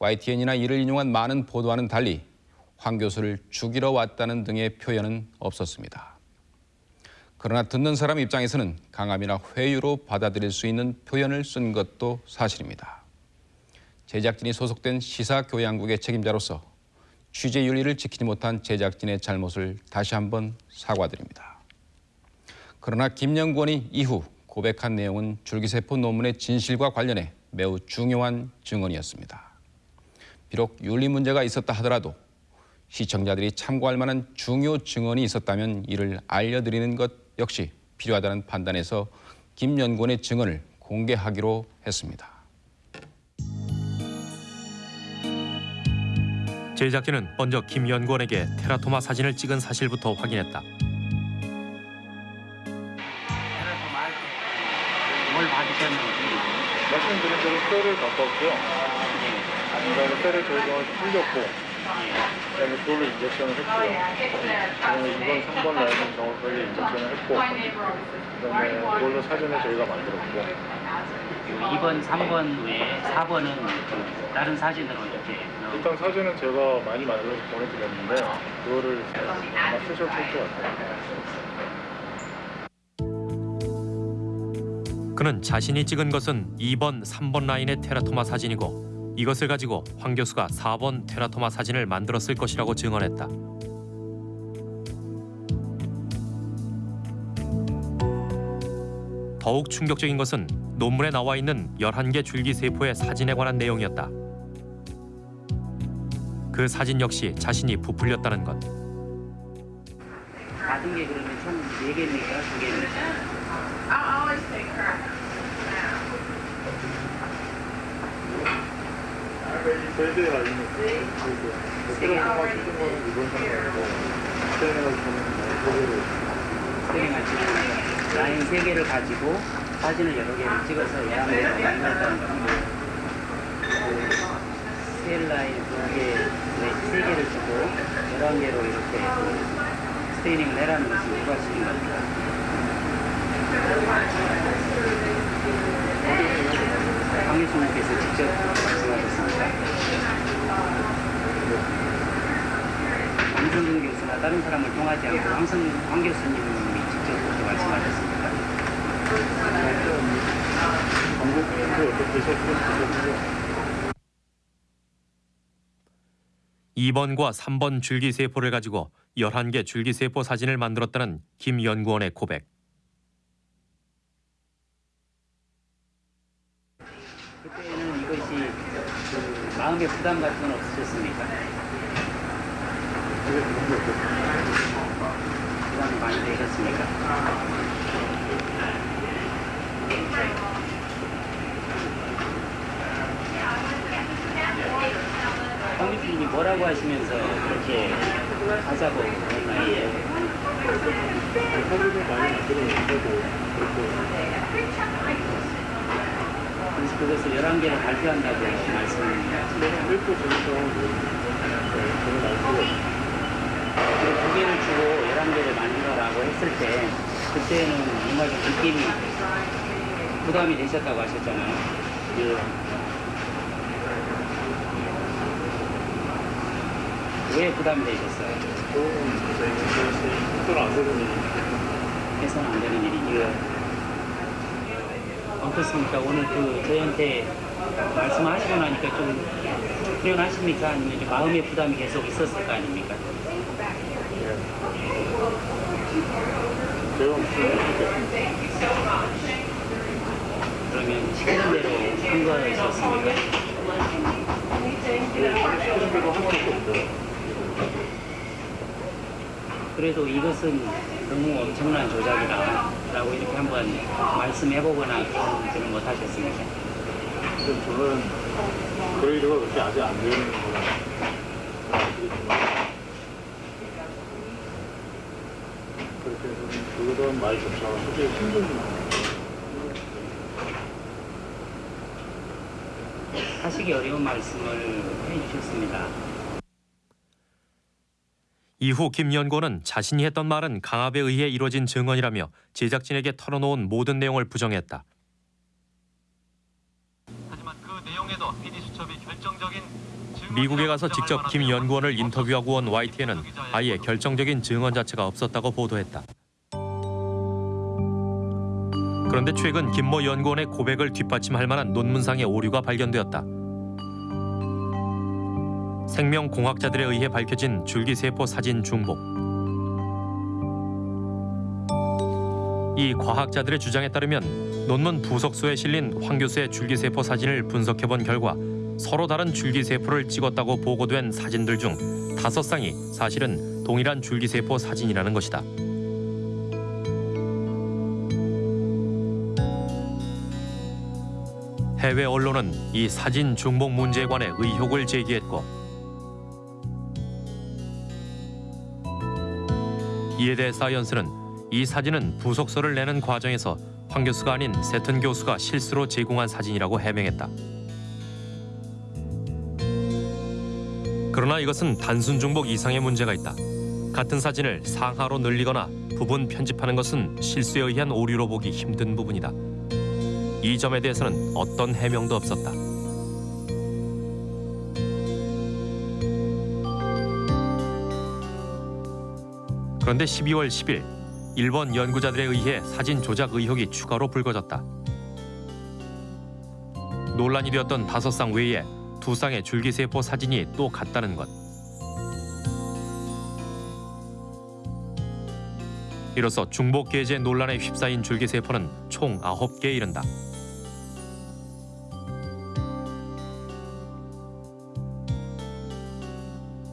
Speaker 1: YTN이나 이를 인용한 많은 보도와는 달리 황 교수를 죽이러 왔다는 등의 표현은 없었습니다. 그러나 듣는 사람 입장에서는 강함이나 회유로 받아들일 수 있는 표현을 쓴 것도 사실입니다. 제작진이 소속된 시사교양국의 책임자로서 취재 윤리를 지키지 못한 제작진의 잘못을 다시 한번 사과드립니다. 그러나 김 연구원이 이후 고백한 내용은 줄기세포 논문의 진실과 관련해 매우 중요한 증언이었습니다. 비록 윤리 문제가 있었다 하더라도 시청자들이 참고할 만한 중요 증언이 있었다면 이를 알려드리는 것 역시 필요하다는 판단에서 김 연구원의 증언을 공개하기로 했습니다.
Speaker 2: 제작진은 먼저 김 연구원에게 테라토마 사진을 찍은 사실부터 확인했다.
Speaker 22: 말씀드린 대로 쇠를 갖고 왔고요. 그다음에 쇠를 저희가 풀렸고, 그다음에 그걸로 인젝션을 했고요. 그다음에 2번, 3번 라인은 정확하게 인젝션을 했고, 그다음에 그걸로 사진을 저희가 만들었고,
Speaker 13: 2번, 3번 외에 4번은 그 다른 사진으로 이렇게
Speaker 22: 일단 사진은 제가 많이 만들어서 보내드렸는데 그거를 아마 쓰셨을 것 같아요.
Speaker 2: 그는 자신이 찍은 것은 2번, 3번 라인의 테라토마 사진이고 이것을 가지고 황 교수가 4번 테라토마 사진을 만들었을 것이라고 증언했다. 더욱 충격적인 것은 논문에 나와 있는 11개 줄기세포의 사진에 관한 내용이었다. 그 사진 역시 자신이 부풀렸다는 것.
Speaker 13: 받은 게 그러면 총 4개입니까? 2개입니까?
Speaker 23: Always take her.
Speaker 22: 찍은 거는 이번 상황이고, 저는 세 개를
Speaker 13: 3개만 찍었어요. 라인 3개를 가지고 사진을 여러 개를 찍어서 얘한테 만들었다는 겁니다. 셀 라인 두개 세 개를 주고 11개로 이렇게 스테이닝을 해라는 것이 시킨 겁니까? 다른 사람을 통하지 않고 황성, 황 교수님이 직접 그렇게 말씀하셨습니다.
Speaker 2: 이번과 3번 줄기세포를 가지고 11개 줄기세포 사진을 만들었다는 김 연구원의 고백.
Speaker 13: 그때는 이것이 그 마음의 부담 같은 건 없으셨습니까? 부담이 많이 되셨습니까? 황 교수님이 뭐라고 하시면서 그렇게 하자고 그랬나요? 그래서 그것을 11개를 발표한다고 말씀 하셨습니다. 두 개를 주고 11개를 만들어라고 했을 때 그때는 뭔가 좀 느낌이 부담이 되셨다고 하셨잖아요. 왜 부담이 되셨어요? 해서는 안 되는 일이 해서는 안 되는 일이요. 어떻습니까? 오늘 그 저희한테 말씀하시고 나니까 좀 후련하십니까? 아니면 좀 마음의 부담이 계속 있었을 거 아닙니까? 그러면 시키는 대로 한 거였었습니까? 그래도 이것은 너무 엄청난 조작이다 라고 이렇게 한번 말씀해보거나 그러지는 못하셨습니까?
Speaker 22: 저는 그레이드가 그렇게 아직 안 되는 거라 그렇게 해서 대한 말 접촉을 솔직히 힘들지
Speaker 13: 하시기 어려운 말씀을 해주셨습니다.
Speaker 2: 이후 김 연구원은 자신이 했던 말은 강압에 의해 이뤄진 증언이라며 제작진에게 털어놓은 모든 내용을 부정했다. 미국에 가서 직접 김 연구원을 인터뷰하고 온 YTN은 아예 결정적인 증언 자체가 없었다고 보도했다. 그런데 최근 김모 연구원의 고백을 뒷받침할 만한 논문상의 오류가 발견되었다. 생명공학자들에 의해 밝혀진 줄기세포 사진 중복. 이 과학자들의 주장에 따르면 논문 부석소에 실린 황 교수의 줄기세포 사진을 분석해본 결과 서로 다른 줄기세포를 찍었다고 보고된 사진들 중 다섯 쌍이 사실은 동일한 줄기세포 사진이라는 것이다. 해외 언론은 이 사진 중복 문제에 관해 의혹을 제기했고 이에 대해 사이언스는 이 사진은 부속서를 내는 과정에서 황 교수가 아닌 세튼 교수가 실수로 제공한 사진이라고 해명했다. 그러나 이것은 단순 중복 이상의 문제가 있다. 같은 사진을 상하로 늘리거나 부분 편집하는 것은 실수에 의한 오류로 보기 힘든 부분이다. 이 점에 대해서는 어떤 해명도 없었다. 그런데 12월 10일 일본 연구자들에 의해 사진 조작 의혹이 추가로 불거졌다. 논란이 되었던 다섯 쌍 외에 두 쌍의 줄기세포 사진이 또 같다는 것. 이로써 중복 게재 논란에 휩싸인 줄기세포는 총 9개에 이른다.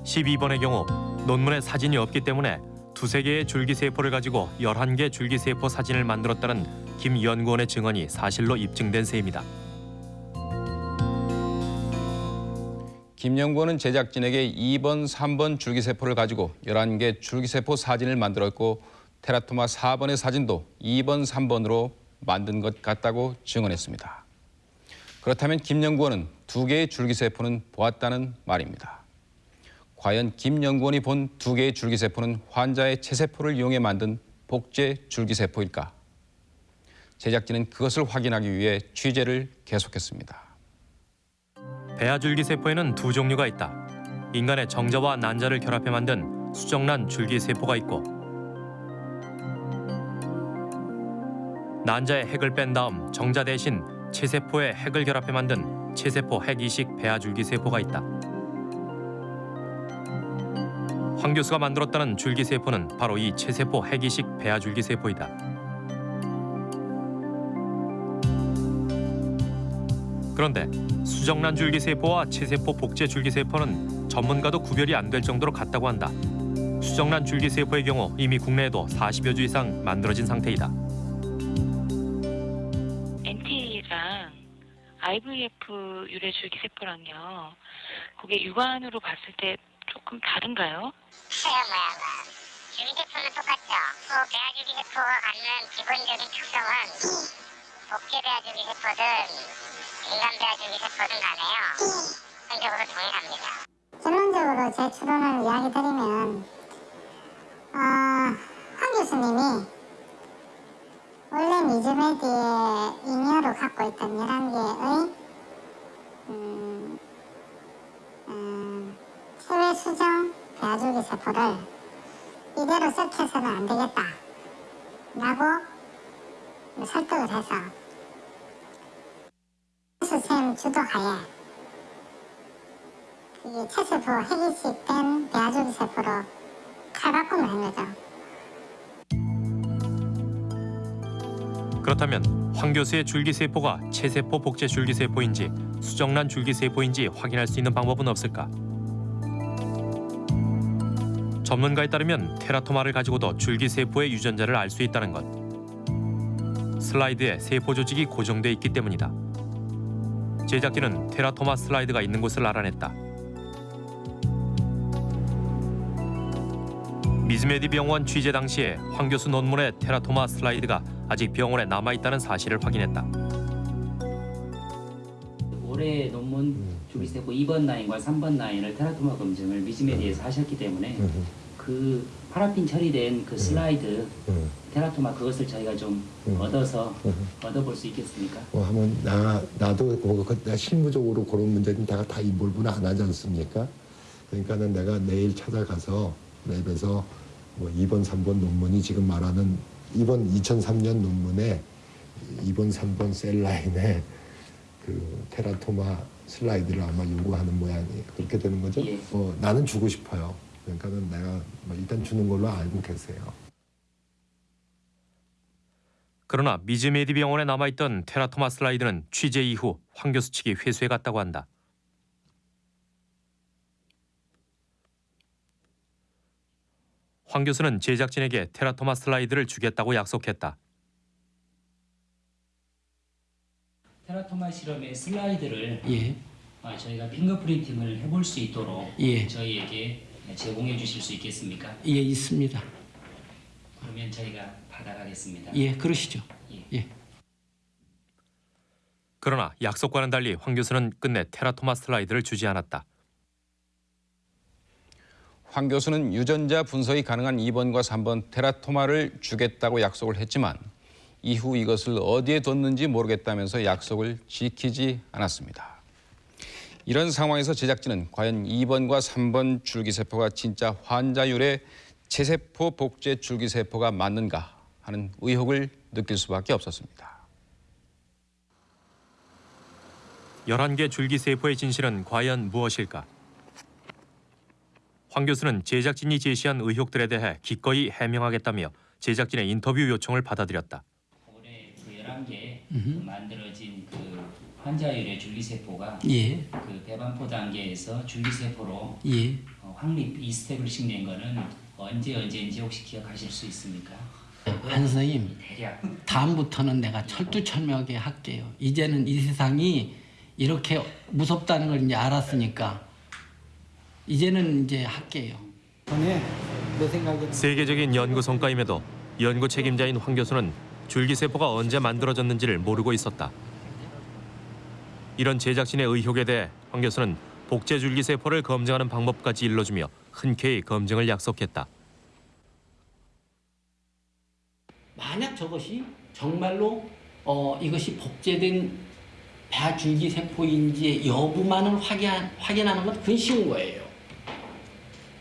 Speaker 2: (12번의) 경우 논문에 사진이 없기 때문에 두세 개의 줄기세포를 가지고 11개 줄기세포 사진을 만들었다는 김 연구원의 증언이 사실로 입증된 셈이다.
Speaker 1: 김 연구원은 제작진에게 2번, 3번 줄기세포를 가지고 11개 줄기세포 사진을 만들었고 테라토마 4번의 사진도 2번, 3번으로 만든 것 같다고 증언했습니다. 그렇다면 김 연구원은 두 개의 줄기세포는 보았다는 말입니다. 과연 김 연구원이 본 두 개의 줄기세포는 환자의 체세포를 이용해 만든 복제 줄기세포일까? 제작진은 그것을 확인하기 위해 취재를 계속했습니다.
Speaker 2: 배아줄기 세포에는 두 종류가 있다. 인간의 정자와 난자를 결합해 만든 수정란 줄기 세포가 있고 난자의 핵을 뺀 다음 정자 대신 체세포에 핵을 결합해 만든 체세포 핵 이식 배아줄기 세포가 있다. 황 교수가 만들었다는 줄기 세포는 바로 이 체세포 핵이식 배아줄기 세포이다. 그런데 수정란 줄기세포와 체세포 복제 줄기세포는 전문가도 구별이 안 될 정도로 같다고 한다. 수정란 줄기세포의 경우 이미 국내에도 40여 주 이상 만들어진 상태이다.
Speaker 31: NT랑 IVF 유래 줄기세포랑요. 그게 육안으로 봤을 때 조금 다른가요?
Speaker 11: 줄기세포는 똑같죠. 그 배아줄기세포가 갖는 기본적인 특성은 복제 배아줄기세포든 인간 배아줄기세포든 간에요. 전적으로 동일합니다. 결론적으로 제 추론을 이야기 드리면 어, 황 교수님이 원래 미즈메디의 잉여로 갖고 있던 11개의 음, 음, 체외 수정 배아줄기 세포를 이대로 썩혀서는 안 되겠다 라고 설득을 해서 선생님 주도하에 그게 체세포 핵이식 된 배아줄기 세포로 탈바꿈을 한 거죠.
Speaker 2: 그렇다면 황 교수의 줄기세포가 체세포 복제 줄기세포인지 수정란 줄기세포인지 확인할 수 있는 방법은 없을까? 전문가에 따르면 테라토마를 가지고도 줄기세포의 유전자를 알 수 있다는 것. 슬라이드에 세포 조직이 고정돼 있기 때문이다. 제작진은 테라토마 슬라이드가 있는 곳을 알아냈다. 미즈메디 병원 취재 당시에 황 교수 논문의 테라토마 슬라이드가 아직 병원에 남아 있다는 사실을 확인했다.
Speaker 13: 올해 논문 줄기세포 2번 라인과 3번 라인을 테라토마 검증을 미즈메디에서 하셨기 때문에 그 파라핀 처리된 그 슬라이드 테라토마 그것을 저희가 좀 얻어서 얻어볼 수 있겠습니까?
Speaker 14: 뭐 하면 나 나도 뭐 그- 내가 실무적으로 그런 문제는 내가 다 인볼브는 안 하지 않습니까? 그러니까는 내가 내일 찾아가서 랩에서 뭐 2번, 3번 논문이 지금 말하는 이번 2003년 논문에 2번, 3번 셀 라인에 그 테라토마 슬라이드를 아마 요구하는 모양이에요. 그렇게 되는 거죠? 어, 나는 주고 싶어요. 그러니까는 내가 뭐 일단 주는 걸로 알고 계세요.
Speaker 2: 그러나 미즈메디 병원에 남아있던 테라토마 슬라이드는 취재 이후 황 교수 측이 회수해 갔다고 한다. 황 교수는 제작진에게 테라토마 슬라이드를 주겠다고 약속했다.
Speaker 13: 테라토마 실험의 슬라이드를
Speaker 15: 예.
Speaker 13: 아, 저희가 핑거프린팅을 해볼 수 있도록
Speaker 15: 예.
Speaker 13: 저희에게 제공해 주실 수 있겠습니까?
Speaker 15: 예, 있습니다.
Speaker 13: 그러면 저희가 받아가겠습니다.
Speaker 15: 예, 그러시죠. 예.
Speaker 2: 그러나 약속과는 달리 황 교수는 끝내 테라토마 슬라이드를 주지 않았다.
Speaker 1: 황 교수는 유전자 분석이 가능한 2번과 3번 테라토마를 주겠다고 약속을 했지만 이후 이것을 어디에 뒀는지 모르겠다면서 약속을 지키지 않았습니다. 이런 상황에서 제작진은 과연 2번과 3번 줄기세포가 진짜 환자율의 체세포 복제 줄기세포가 맞는가 하는 의혹을 느낄 수밖에 없었습니다.
Speaker 2: 11개 줄기세포의 진실은 과연 무엇일까? 황 교수는 제작진이 제시한 의혹들에 대해 기꺼이 해명하겠다며 제작진의 인터뷰 요청을 받아들였다.
Speaker 13: 그 11개 그 만들어진 그 환자율의 줄기세포가
Speaker 15: 예.
Speaker 13: 그 배반포 단계에서 줄기세포로
Speaker 15: 예.
Speaker 13: 어, 확립 이스테블리싱 된 거는 언제 언제인지 혹시 기억하실 수 있습니까?
Speaker 15: 한 선생님, 다음부터는 내가 철두철미하게 할게요. 이제는 이 세상이 이렇게 무섭다는 걸 이제 알았으니까 이제는 이제 할게요.
Speaker 2: 세계적인 연구 성과임에도 연구 책임자인 황 교수는 줄기세포가 언제 만들어졌는지를 모르고 있었다. 이런 제작진의 의혹에 대해 황 교수는 복제 줄기세포를 검증하는 방법까지 일러주며 흔쾌히 검증을 약속했다.
Speaker 15: 만약 저것이 정말로 어, 이것이 복제된 배줄기 세포인지 여부만을 확인, 확인하는 건 그건 쉬운 거예요.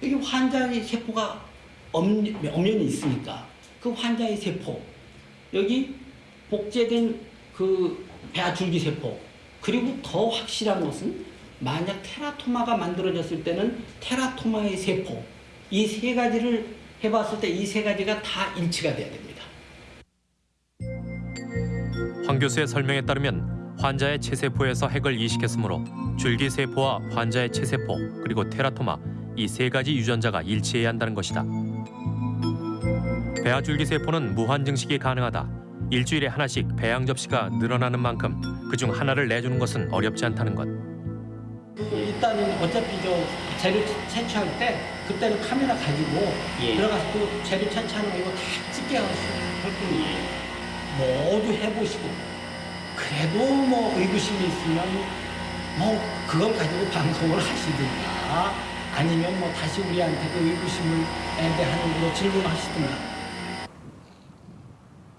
Speaker 15: 여기 환자의 세포가 엄- 엄연히 있으니까 그 환자의 세포 여기 복제된 그 배줄기 세포 그리고 더 확실한 것은 만약 테라토마가 만들어졌을 때는 테라토마의 세포 이 세 가지를 해봤을 때 이 세 가지가 다 일치가 돼야 됩니
Speaker 2: 황 교수의 설명에 따르면 환자의 체세포에서 핵을 이식했으므로 줄기세포와 환자의 체세포 그리고 테라토마 이 세 가지 유전자가 일치해야 한다는 것이다. 배아줄기세포는 무한 증식이 가능하다. 일주일에 하나씩 배양 접시가 늘어나는 만큼 그중 하나를 내주는 것은 어렵지 않다는 것.
Speaker 15: 일단은 어차피 저 재료 채- 채취할 때 그때는 카메라 가지고
Speaker 13: 예.
Speaker 15: 들어가서 그 재료 채취하는 거 이거 다 찍게 할 뿐이에요. 모두 해보시고 그래도 뭐 의구심이 있으면 뭐 그걸 가지고 방송을 하시든가 아니면 뭐 다시 우리한테 그 의구심을 대한 뭐 질문하시든가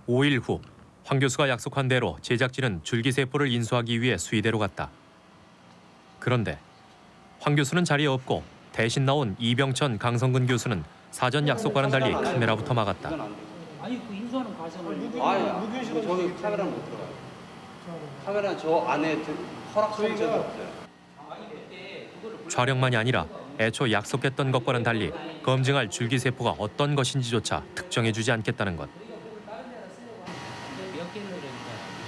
Speaker 2: 5일 후 황 교수가 약속한 대로 제작진은 줄기세포를 인수하기 위해 수의대로 갔다. 그런데 황 교수는 자리에 없고 대신 나온 이병천 강성근 교수는 사전 약속과는 달리 카메라부터 막았다.
Speaker 13: 아니 그 인수하는 과정을
Speaker 27: 아니, 저기 카메라는 못 들어가요. 카메라는 저 안에 들- 허락 설정이 없어요.
Speaker 2: 촬영만이 아니라 애초 약속했던 것과는 달리 검증할 줄기세포가 어떤 것인지조차 특정해주지 않겠다는 것.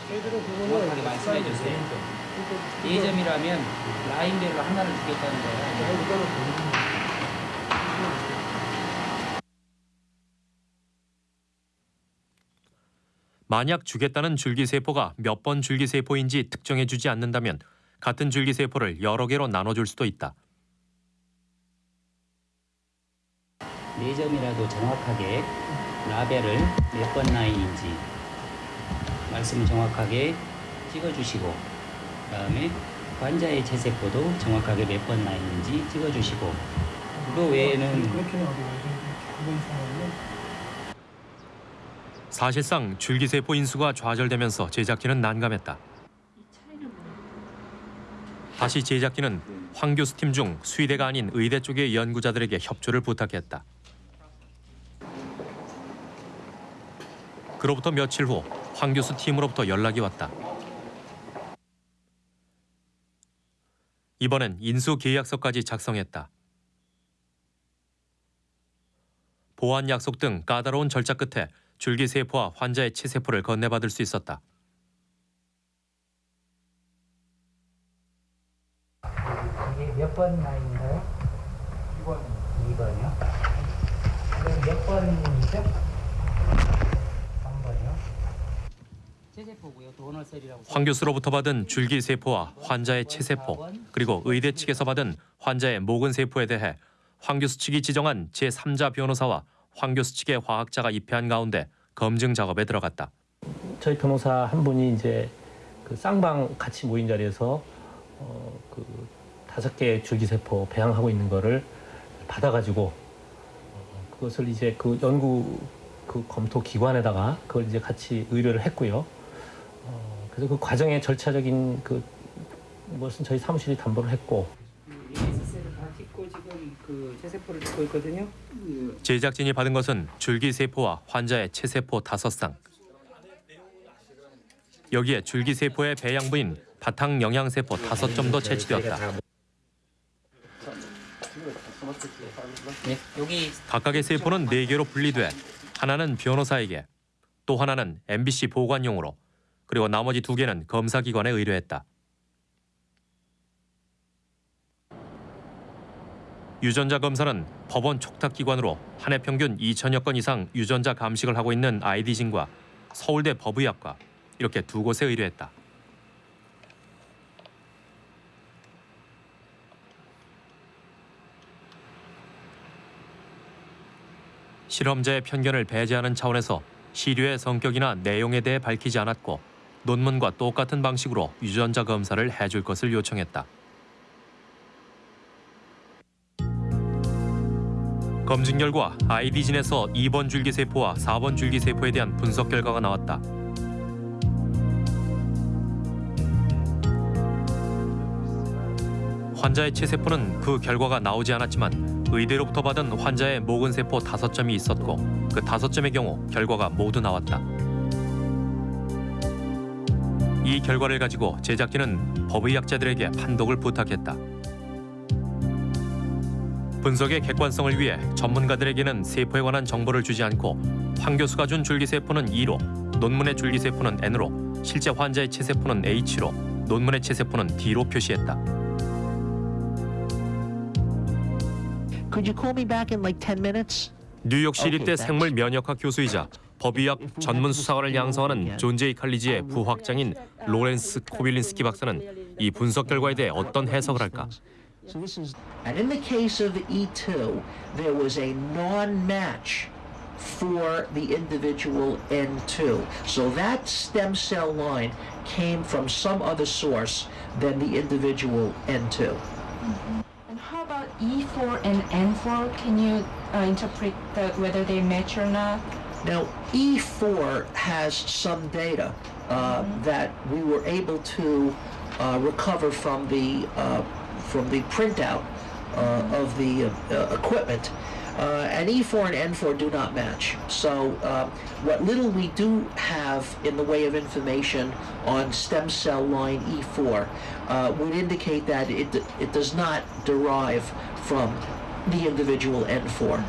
Speaker 13: 그러니까 정확하게 말씀해 주세요. 예점이라면 라인별로 하나를 주겠다는 거예요.
Speaker 2: 만약 주겠다는 줄기세포가 몇 번 줄기세포인지 특정해주지 않는다면 같은 줄기세포를 여러 개로 나눠줄 수도 있다.
Speaker 13: 네 점이라도 정확하게 라벨을 몇 번 라인인지 말씀을 정확하게 찍어주시고 그다음에 환자의 체세포도 정확하게 몇 번 라인인지 찍어주시고 그 외에는
Speaker 2: 사실상 줄기세포 인수가 좌절되면서 제작진은 난감했다. 다시 제작진은 황 교수 팀 중 수의대가 아닌 의대 쪽의 연구자들에게 협조를 부탁했다. 그로부터 며칠 후 황 교수 팀으로부터 연락이 왔다. 이번엔 인수 계약서까지 작성했다. 보안 약속 등 까다로운 절차 끝에 줄기세포와 환자의 치세포를 건네받을 수 있었다.
Speaker 13: 이게 몇번 라인인가요? 2번. 2번이요? 그럼 몇 번이죠? 3번이요? 체세포고요. 도너셀이라고.
Speaker 2: 황 교수로부터 받은 줄기세포와 환자의 체세포 그리고 의대 측에서 받은 환자의 모근세포에 대해 황 교수 측이 지정한 제3자 변호사와 황 교수 측의 화학자가 입회한 가운데 검증 작업에 들어갔다.
Speaker 32: 저희 변호사 한 분이 이제 그 쌍방 같이 모인 자리에서 어, 그 다섯 개의 줄기세포 배양하고 있는 거를 받아가지고 어, 그것을 이제 그 연구 그 검토 기관에다가 그걸 이제 같이 의뢰를 했고요. 어, 그래서 그 과정의 절차적인 그 것은 저희 사무실이 담보를 했고
Speaker 13: 지금 그 체세포를 찍고 있거든요.
Speaker 2: 제작진이 받은 것은 줄기세포와 환자의 체세포 다섯 쌍. 여기에 줄기세포의 배양부인 바탕 영양세포 다섯 점도 채취되었다.
Speaker 13: 네, 여기
Speaker 2: 각각의 세포는 네 개로 분리돼 하나는 변호사에게 또 하나는 MBC 보관용으로 그리고 나머지 두 개는 검사기관에 의뢰했다. 유전자 검사는 법원 촉탁기관으로 한 해 평균 2천여 건 이상 유전자 감식을 하고 있는 아이디진과 서울대 법의학과 이렇게 두 곳에 의뢰했다. 실험자의 편견을 배제하는 차원에서 시료의 성격이나 내용에 대해 밝히지 않았고 논문과 똑같은 방식으로 유전자 검사를 해줄 것을 요청했다. 검진 결과 아이디진에서 2번 줄기세포와 4번 줄기세포에 대한 분석 결과가 나왔다. 환자의 체세포는 그 결과가 나오지 않았지만 의대로부터 받은 환자의 모근 세포 5점이 있었고 그 5점의 경우 결과가 모두 나왔다. 이 결과를 가지고 제작진은 법의학자들에게 판독을 부탁했다. 분석의 객관성을 위해 전문가들에게는 세포에 관한 정보를 주지 않고 황 교수가 준 줄기세포는 E로, 논문의 줄기세포는 N으로, 실제 환자의 체세포는 H로, 논문의 체세포는 D로 표시했다.
Speaker 33: Could you call me back in like 10 minutes?
Speaker 2: 뉴욕 시립대. 생물 면역학 교수이자 법의학 전문 수사관을 양성하는 존 제이 칼리지의 부학장인 로렌스 코빌린스키 박사는 이 분석 결과에 대해 어떤 해석을 할까?
Speaker 33: So this is, and in the case of E2, there was a non-match for the individual N2. So that stem cell line came from some other source than the individual N2.
Speaker 23: And how about E4 and N4? Can you uh, interpret the, whether they match or not?
Speaker 33: Now, E4 has some data uh, that we were able to uh, recover from the uh, from the printout uh, of the uh, equipment. Uh, and E4 and N4 do not match. So, uh, what little we do have in the way of information on stem cell line E4 uh, would indicate that it, it does not derive from the individual N4.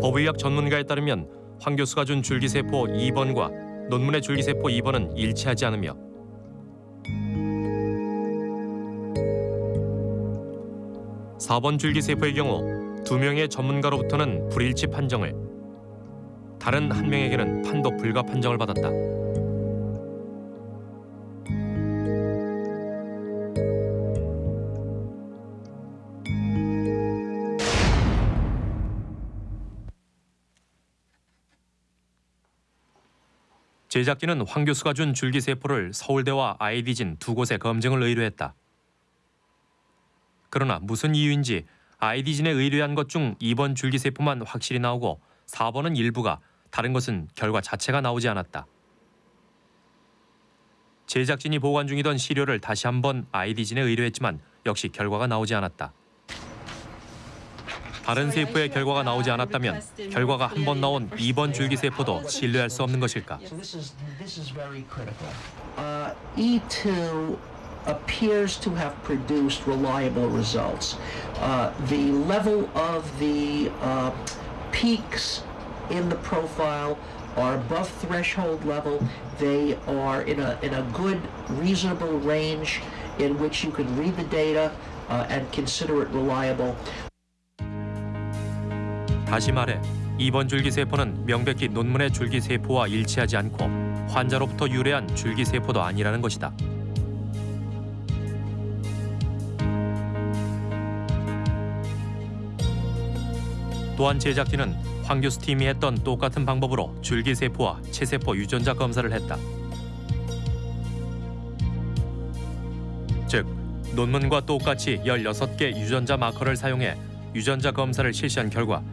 Speaker 2: 법의학 전문가에 따르면 황 교수가 준 줄기세포 2번과 논문의 줄기세포 2번은 일치하지 않으며 사번 줄기세포의 경우 두 명의 전문가로부터는 불일치 판정을 다른 한 명에게는 판독 불가 판정을 받았다. 제작진은 황 교수가 준 줄기세포를 서울대와 아이디진 두 곳에 검증을 의뢰했다. 그러나 무슨 이유인지 아이디진에 의뢰한 것 중 2번 줄기세포만 확실히 나오고 4번은 일부가 다른 것은 결과 자체가 나오지 않았다. 제작진이 보관 중이던 시료를 다시 한번 아이디진에 의뢰했지만 역시 결과가 나오지 않았다. 다른 세포의 결과가 나오지 않았다면 결과가 한 번 나온 2번 줄기세포도 신뢰할 수 없는 것일까?
Speaker 33: So this is this is very critical. Uh, E2 appears to have produced reliable results. Uh, the level of the uh, peaks in the profile are above threshold level. They are in a in a good, reasonable range in which you can read the data uh, and consider it reliable.
Speaker 2: 다시 말해 2번 줄기세포는 명백히 논문의 줄기세포와 일치하지 않고 환자로부터 유래한 줄기세포도 아니라는 것이다. 또한 제작진은 황 교수 팀이 했던 똑같은 방법으로 줄기세포와 체세포 유전자 검사를 했다. 즉, 논문과 똑같이 16개 유전자 마커를 사용해 유전자 검사를 실시한 결과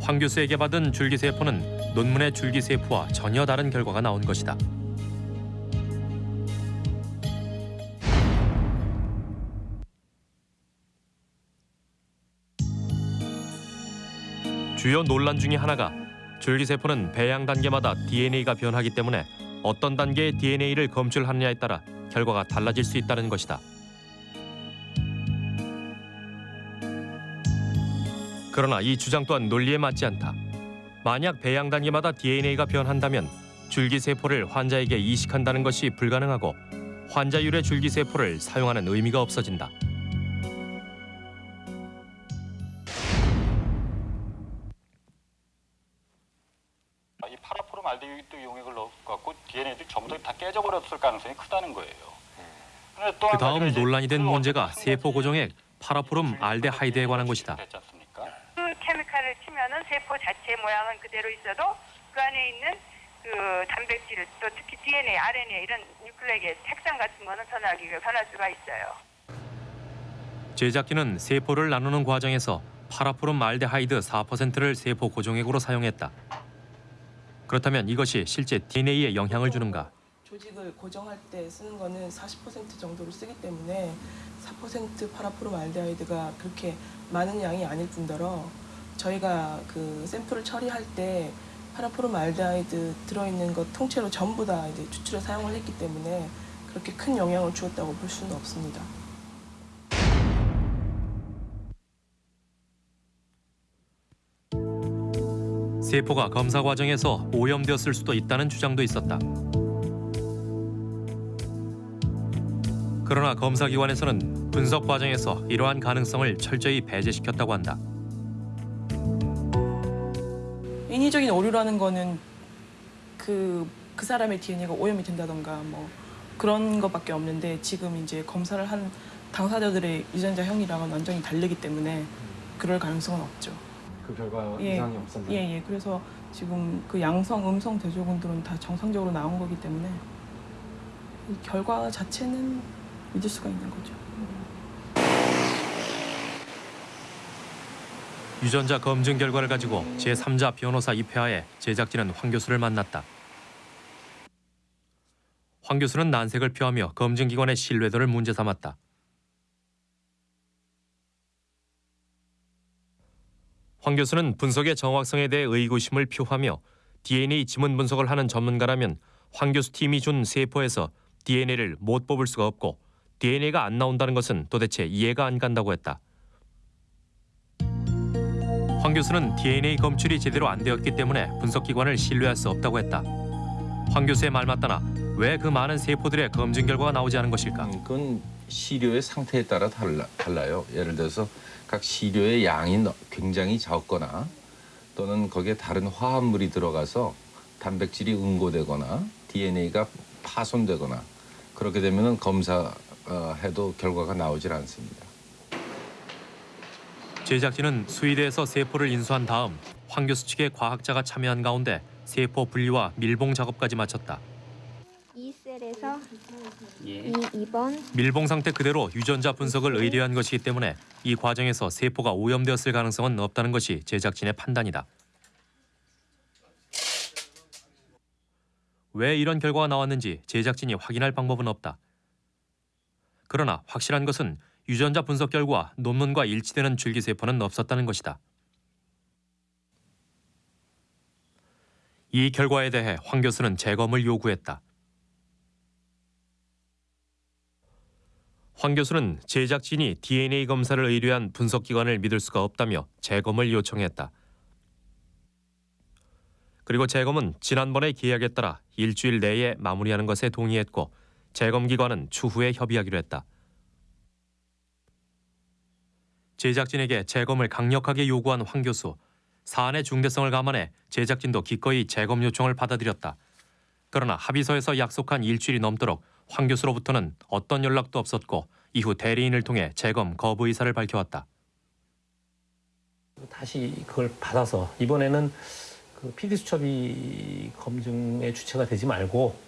Speaker 2: 황 교수에게 받은 줄기세포는 논문의 줄기세포와 전혀 다른 결과가 나온 것이다. 주요 논란 중의 하나가 줄기세포는 배양 단계마다 DNA가 변하기 때문에 어떤 단계의 DNA를 검출하느냐에 따라 결과가 달라질 수 있다는 것이다. 그러나 이 주장 또한 논리에 맞지 않다. 만약 배양 단계마다 DNA가 변한다면 줄기세포를 환자에게 이식한다는 것이 불가능하고 환자율의 줄기세포를 사용하는 의미가 없어진다.
Speaker 34: 전부 다, 다 깨져버렸을 가능성이 크다는 거예요.
Speaker 2: 그 다음 논란이 된 문제가 세포 고정액 파라포름 알데하이드에 관한 것이다.
Speaker 35: 그 케미칼을 치면은 세포 자체 모양은 그대로 있어도 그 안에 있는
Speaker 36: 그그 단백질 또 특히 DNA, RNA 이런 뉴클레이의 색상 같은 거는 변하기가 변할 수가 있어요.
Speaker 2: 제작진은 세포를 나누는 과정에서 파라포름 말데하이드 4%를 세포 고정액으로 사용했다. 그렇다면 이것이 실제 DNA에 영향을 주는가?
Speaker 35: 조직을 고정할 때 쓰는 거는 40% 정도를 쓰기 때문에 4% 파라포름 알데하이드가 그렇게 많은 양이 아닐 뿐더러 저희가 그 샘플을 처리할 때 파라포름 알데하이드 들어있는 것 통째로 전부 다 이제 추출해 사용을 했기 때문에 그렇게 큰 영향을 주었다고 볼 수는 없습니다.
Speaker 2: 세포가 검사 과정에서 오염되었을 수도 있다는 주장도 있었다. 그러나 검사기관에서는 분석 과정에서 이러한 가능성을 철저히 배제시켰다고 한다.
Speaker 35: 인위적인 오류라는 거는 그, 그 사람의 DNA가 오염이 된다던가 뭐 그런 것밖에 없는데 지금 이제 검사를 한 당사자들의 유전자 형이랑은 완전히 다르기 때문에 그럴 가능성은 없죠.
Speaker 37: 그 결과
Speaker 35: 예,
Speaker 37: 이상이 없었나요?
Speaker 35: 예, 예. 그래서 지금 그 양성, 음성 대조군들은 다 정상적으로 나온 거기 때문에 이 결과 자체는 믿을 수가 있는 거죠.
Speaker 2: 유전자 검증 결과를 가지고 제3자 변호사 입회하에 제작진은 황 교수를 만났다. 황 교수는 난색을 표하며 검증기관의 신뢰도를 문제 삼았다. 황 교수는 분석의 정확성에 대해 의구심을 표하며 DNA 지문 분석을 하는 전문가라면 황 교수 팀이 준 세포에서 DNA를 못 뽑을 수가 없고 DNA가 안 나온다는 것은 도대체 이해가 안 간다고 했다. 황 교수는 DNA 검출이 제대로 안 되었기 때문에 분석기관을 신뢰할 수 없다고 했다. 황 교수의 말 맞다나 왜 그 많은 세포들의 검증 결과가 나오지 않은 것일까?
Speaker 38: 그건 시료의 상태에 따라 달라, 달라요. 예를 들어서 각 시료의 양이 너- 굉장히 적거나 또는 거기에 다른 화합물이 들어가서 단백질이 응고되거나 DNA가 파손되거나 그렇게 되면은 검사 해도 결과가 나오질 않습니다.
Speaker 2: 제작진은 수의대에서 세포를 인수한 다음 황 교수 측의 과학자가 참여한 가운데 세포 분리와 밀봉 작업까지 마쳤다.
Speaker 39: 이 셀에서
Speaker 2: 예.
Speaker 39: 이 2번
Speaker 2: 밀봉 상태 그대로 유전자 분석을 의뢰한 것이기 때문에 이 과정에서 세포가 오염되었을 가능성은 없다는 것이 제작진의 판단이다. 왜 이런 결과가 나왔는지 제작진이 확인할 방법은 없다. 그러나 확실한 것은 유전자 분석 결과 논문과 일치되는 줄기세포는 없었다는 것이다. 이 결과에 대해 황 교수는 재검을 요구했다. 황 교수는 제작진이 DNA 검사를 의뢰한 분석기관을 믿을 수가 없다며 재검을 요청했다. 그리고 재검은 지난번의 계약에 따라 일주일 내에 마무리하는 것에 동의했고 재검 기관은 추후에 협의하기로 했다. 제작진에게 재검을 강력하게 요구한 황 교수. 사안의 중대성을 감안해 제작진도 기꺼이 재검 요청을 받아들였다. 그러나 합의서에서 약속한 일주일이 넘도록 황 교수로부터는 어떤 연락도 없었고 이후 대리인을 통해 재검 거부 의사를 밝혀왔다.
Speaker 32: 다시 그걸 받아서 이번에는 그 PD 수첩이 검증의 주체가 되지 말고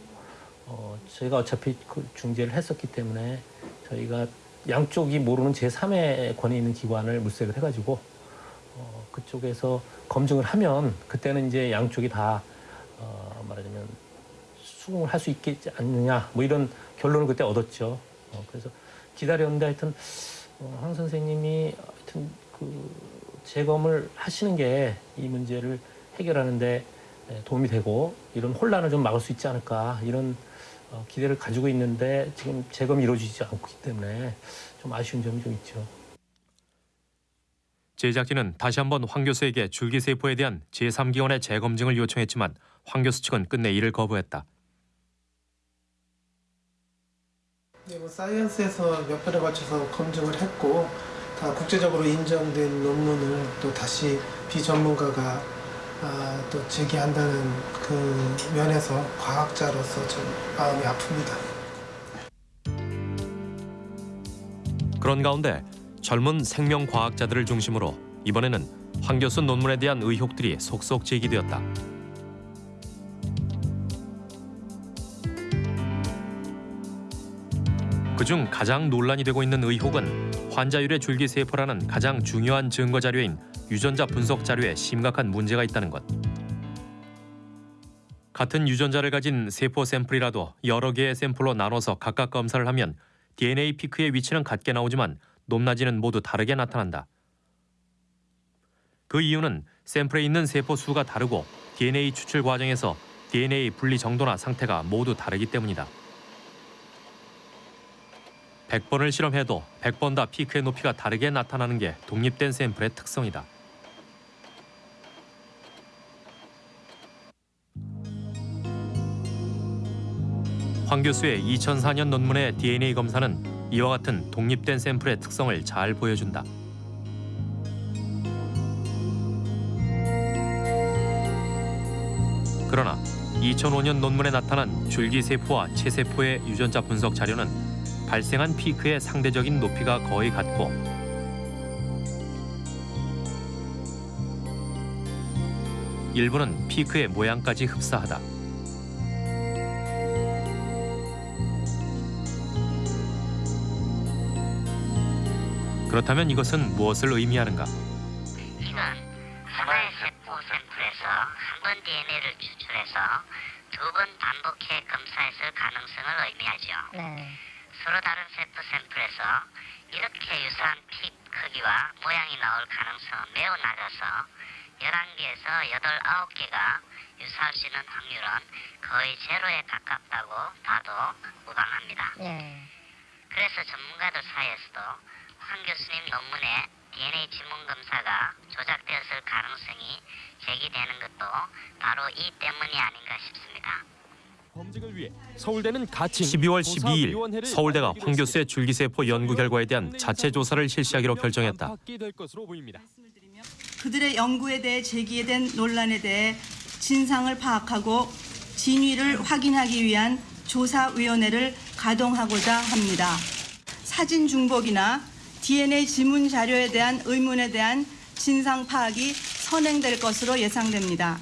Speaker 32: 어, 저희가 어차피 그 중재를 했었기 때문에 저희가 양쪽이 모르는 제3의 권위 있는 기관을 물색을 해가지고 어, 그쪽에서 검증을 하면 그때는 이제 양쪽이 다 어, 말하자면 수긍을 할 수 있겠지 않느냐 뭐 이런 결론을 그때 얻었죠. 어, 그래서 기다렸는데 하여튼 어, 황 선생님이 하여튼 그 재검을 하시는 게 이 문제를 해결하는데 예, 도움이 되고 이런 혼란을 좀 막을 수 있지 않을까 이런 어, 기대를 가지고 있는데 지금 재검이 이루어지지 않기 때문에 좀 아쉬운 점이 좀 있죠.
Speaker 2: 제작진은 다시 한번 황 교수에게 줄기세포에 대한 제3기관의 재검증을 요청했지만 황 교수 측은 끝내 이를 거부했다.
Speaker 40: 네, 뭐 사이언스에서 몇 번에 걸쳐서 검증을 했고 다 국제적으로 인정된 논문을 또 다시 비전문가가 아, 또 제기한다는 그 면에서 과학자로서 좀 마음이 아픕니다.
Speaker 2: 그런 가운데 젊은 생명과학자들을 중심으로 이번에는 황 교수 논문에 대한 의혹들이 속속 제기되었다. 그중 가장 논란이 되고 있는 의혹은 환자율의 줄기세포라는 가장 중요한 증거 자료인 유전자 분석 자료에 심각한 문제가 있다는 것. 같은 유전자를 가진 세포 샘플이라도 여러 개의 샘플로 나눠서 각각 검사를 하면 DNA 피크의 위치는 같게 나오지만 높낮이는 모두 다르게 나타난다. 그 이유는 샘플에 있는 세포 수가 다르고 DNA 추출 과정에서 DNA 분리 정도나 상태가 모두 다르기 때문이다. 100번을 실험해도 100번 다 피크의 높이가 다르게 나타나는 게 독립된 샘플의 특성이다. 황 교수의 2004년 논문의 DNA 검사는 이와 같은 독립된 샘플의 특성을 잘 보여준다. 그러나 2005년 논문에 나타난 줄기세포와 체세포의 유전자 분석 자료는 발생한 피크의 상대적인 높이가 거의 같고 일부는 피크의 모양까지 흡사하다. 그렇다면 이것은 무엇을 의미하는가?
Speaker 11: 이건 하나의 세포 샘플에서 한 번 DNA를 추출해서 두 번 반복해 검사했을 가능성을 의미하죠. 서로 다른 세포 샘플에서 이렇게 유사한 피 크기와 모양이 나올 가능성은 매우 낮아서 11개에서 8, 9개가 유사할 수 있는 확률은 거의 제로에 가깝다고 봐도 무방합니다. 그래서 전문가들 사이에서도 황 교수님 논문에 DNA 지문 검사가 조작되었을 가능성이 제기되는 것도 바로 이 때문이 아닌가 싶습니다.
Speaker 2: 서울대는 가칭 12월 12일 서울대가 황 교수의 줄기세포 연구 결과에 대한 자체 조사를 실시하기로 결정했다.
Speaker 41: 그들의 연구에 대해 제기된 논란에 대해 진상을 파악하고 진위를 확인하기 위한 조사위원회를 가동하고자 합니다. 사진 중복이나 DNA 지문 자료에 대한 의문에 대한 진상 파악이 선행될 것으로 예상됩니다.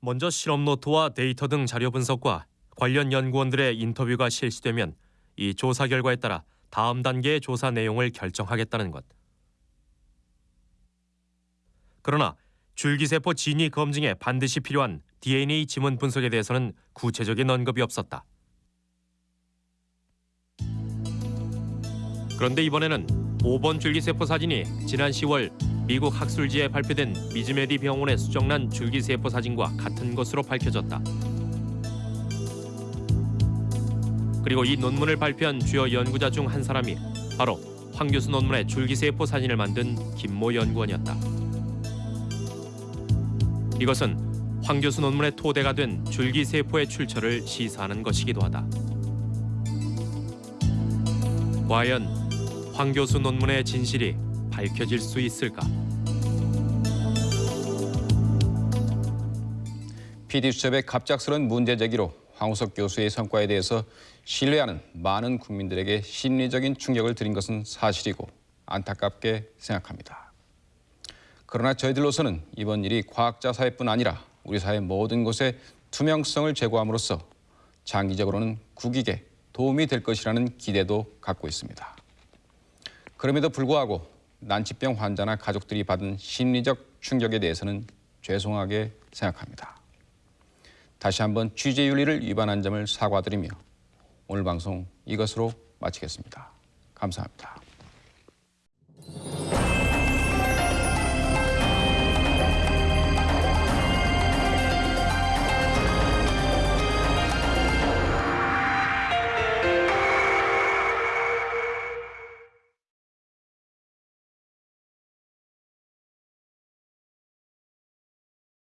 Speaker 2: 먼저 실험 노트와 데이터 등 자료 분석과 관련 연구원들의 인터뷰가 실시되면 이 조사 결과에 따라 다음 단계의 조사 내용을 결정하겠다는 것. 그러나 줄기세포 진위 검증에 반드시 필요한 DNA 지문 분석에 대해서는 구체적인 언급이 없었다. 그런데 이번에는 5번 줄기세포 사진이 지난 10월 미국 학술지에 발표된 미즈메디 병원의 수정란 줄기세포 사진과 같은 것으로 밝혀졌다. 그리고 이 논문을 발표한 주요 연구자 중 한 사람이 바로 황 교수 논문의 줄기세포 사진을 만든 김모 연구원이었다. 이것은 황 교수 논문의 토대가 된 줄기세포의 출처를 시사하는 것이기도 하다. 과연 황 교수 논문의 진실이 밝혀질 수 있을까?
Speaker 1: PD 수첩의 갑작스런 문제 제기로 황우석 교수의 성과에 대해서 신뢰하는 많은 국민들에게 심리적인 충격을 드린 것은 사실이고 안타깝게 생각합니다. 그러나 저희들로서는 이번 일이 과학자 사회뿐 아니라 우리 사회 모든 곳에 투명성을 제고함으로써 장기적으로는 국익에 도움이 될 것이라는 기대도 갖고 있습니다. 그럼에도 불구하고 난치병 환자나 가족들이 받은 심리적 충격에 대해서는 죄송하게 생각합니다. 다시 한번 취재윤리를 위반한 점을 사과드리며 오늘 방송 이것으로 마치겠습니다. 감사합니다.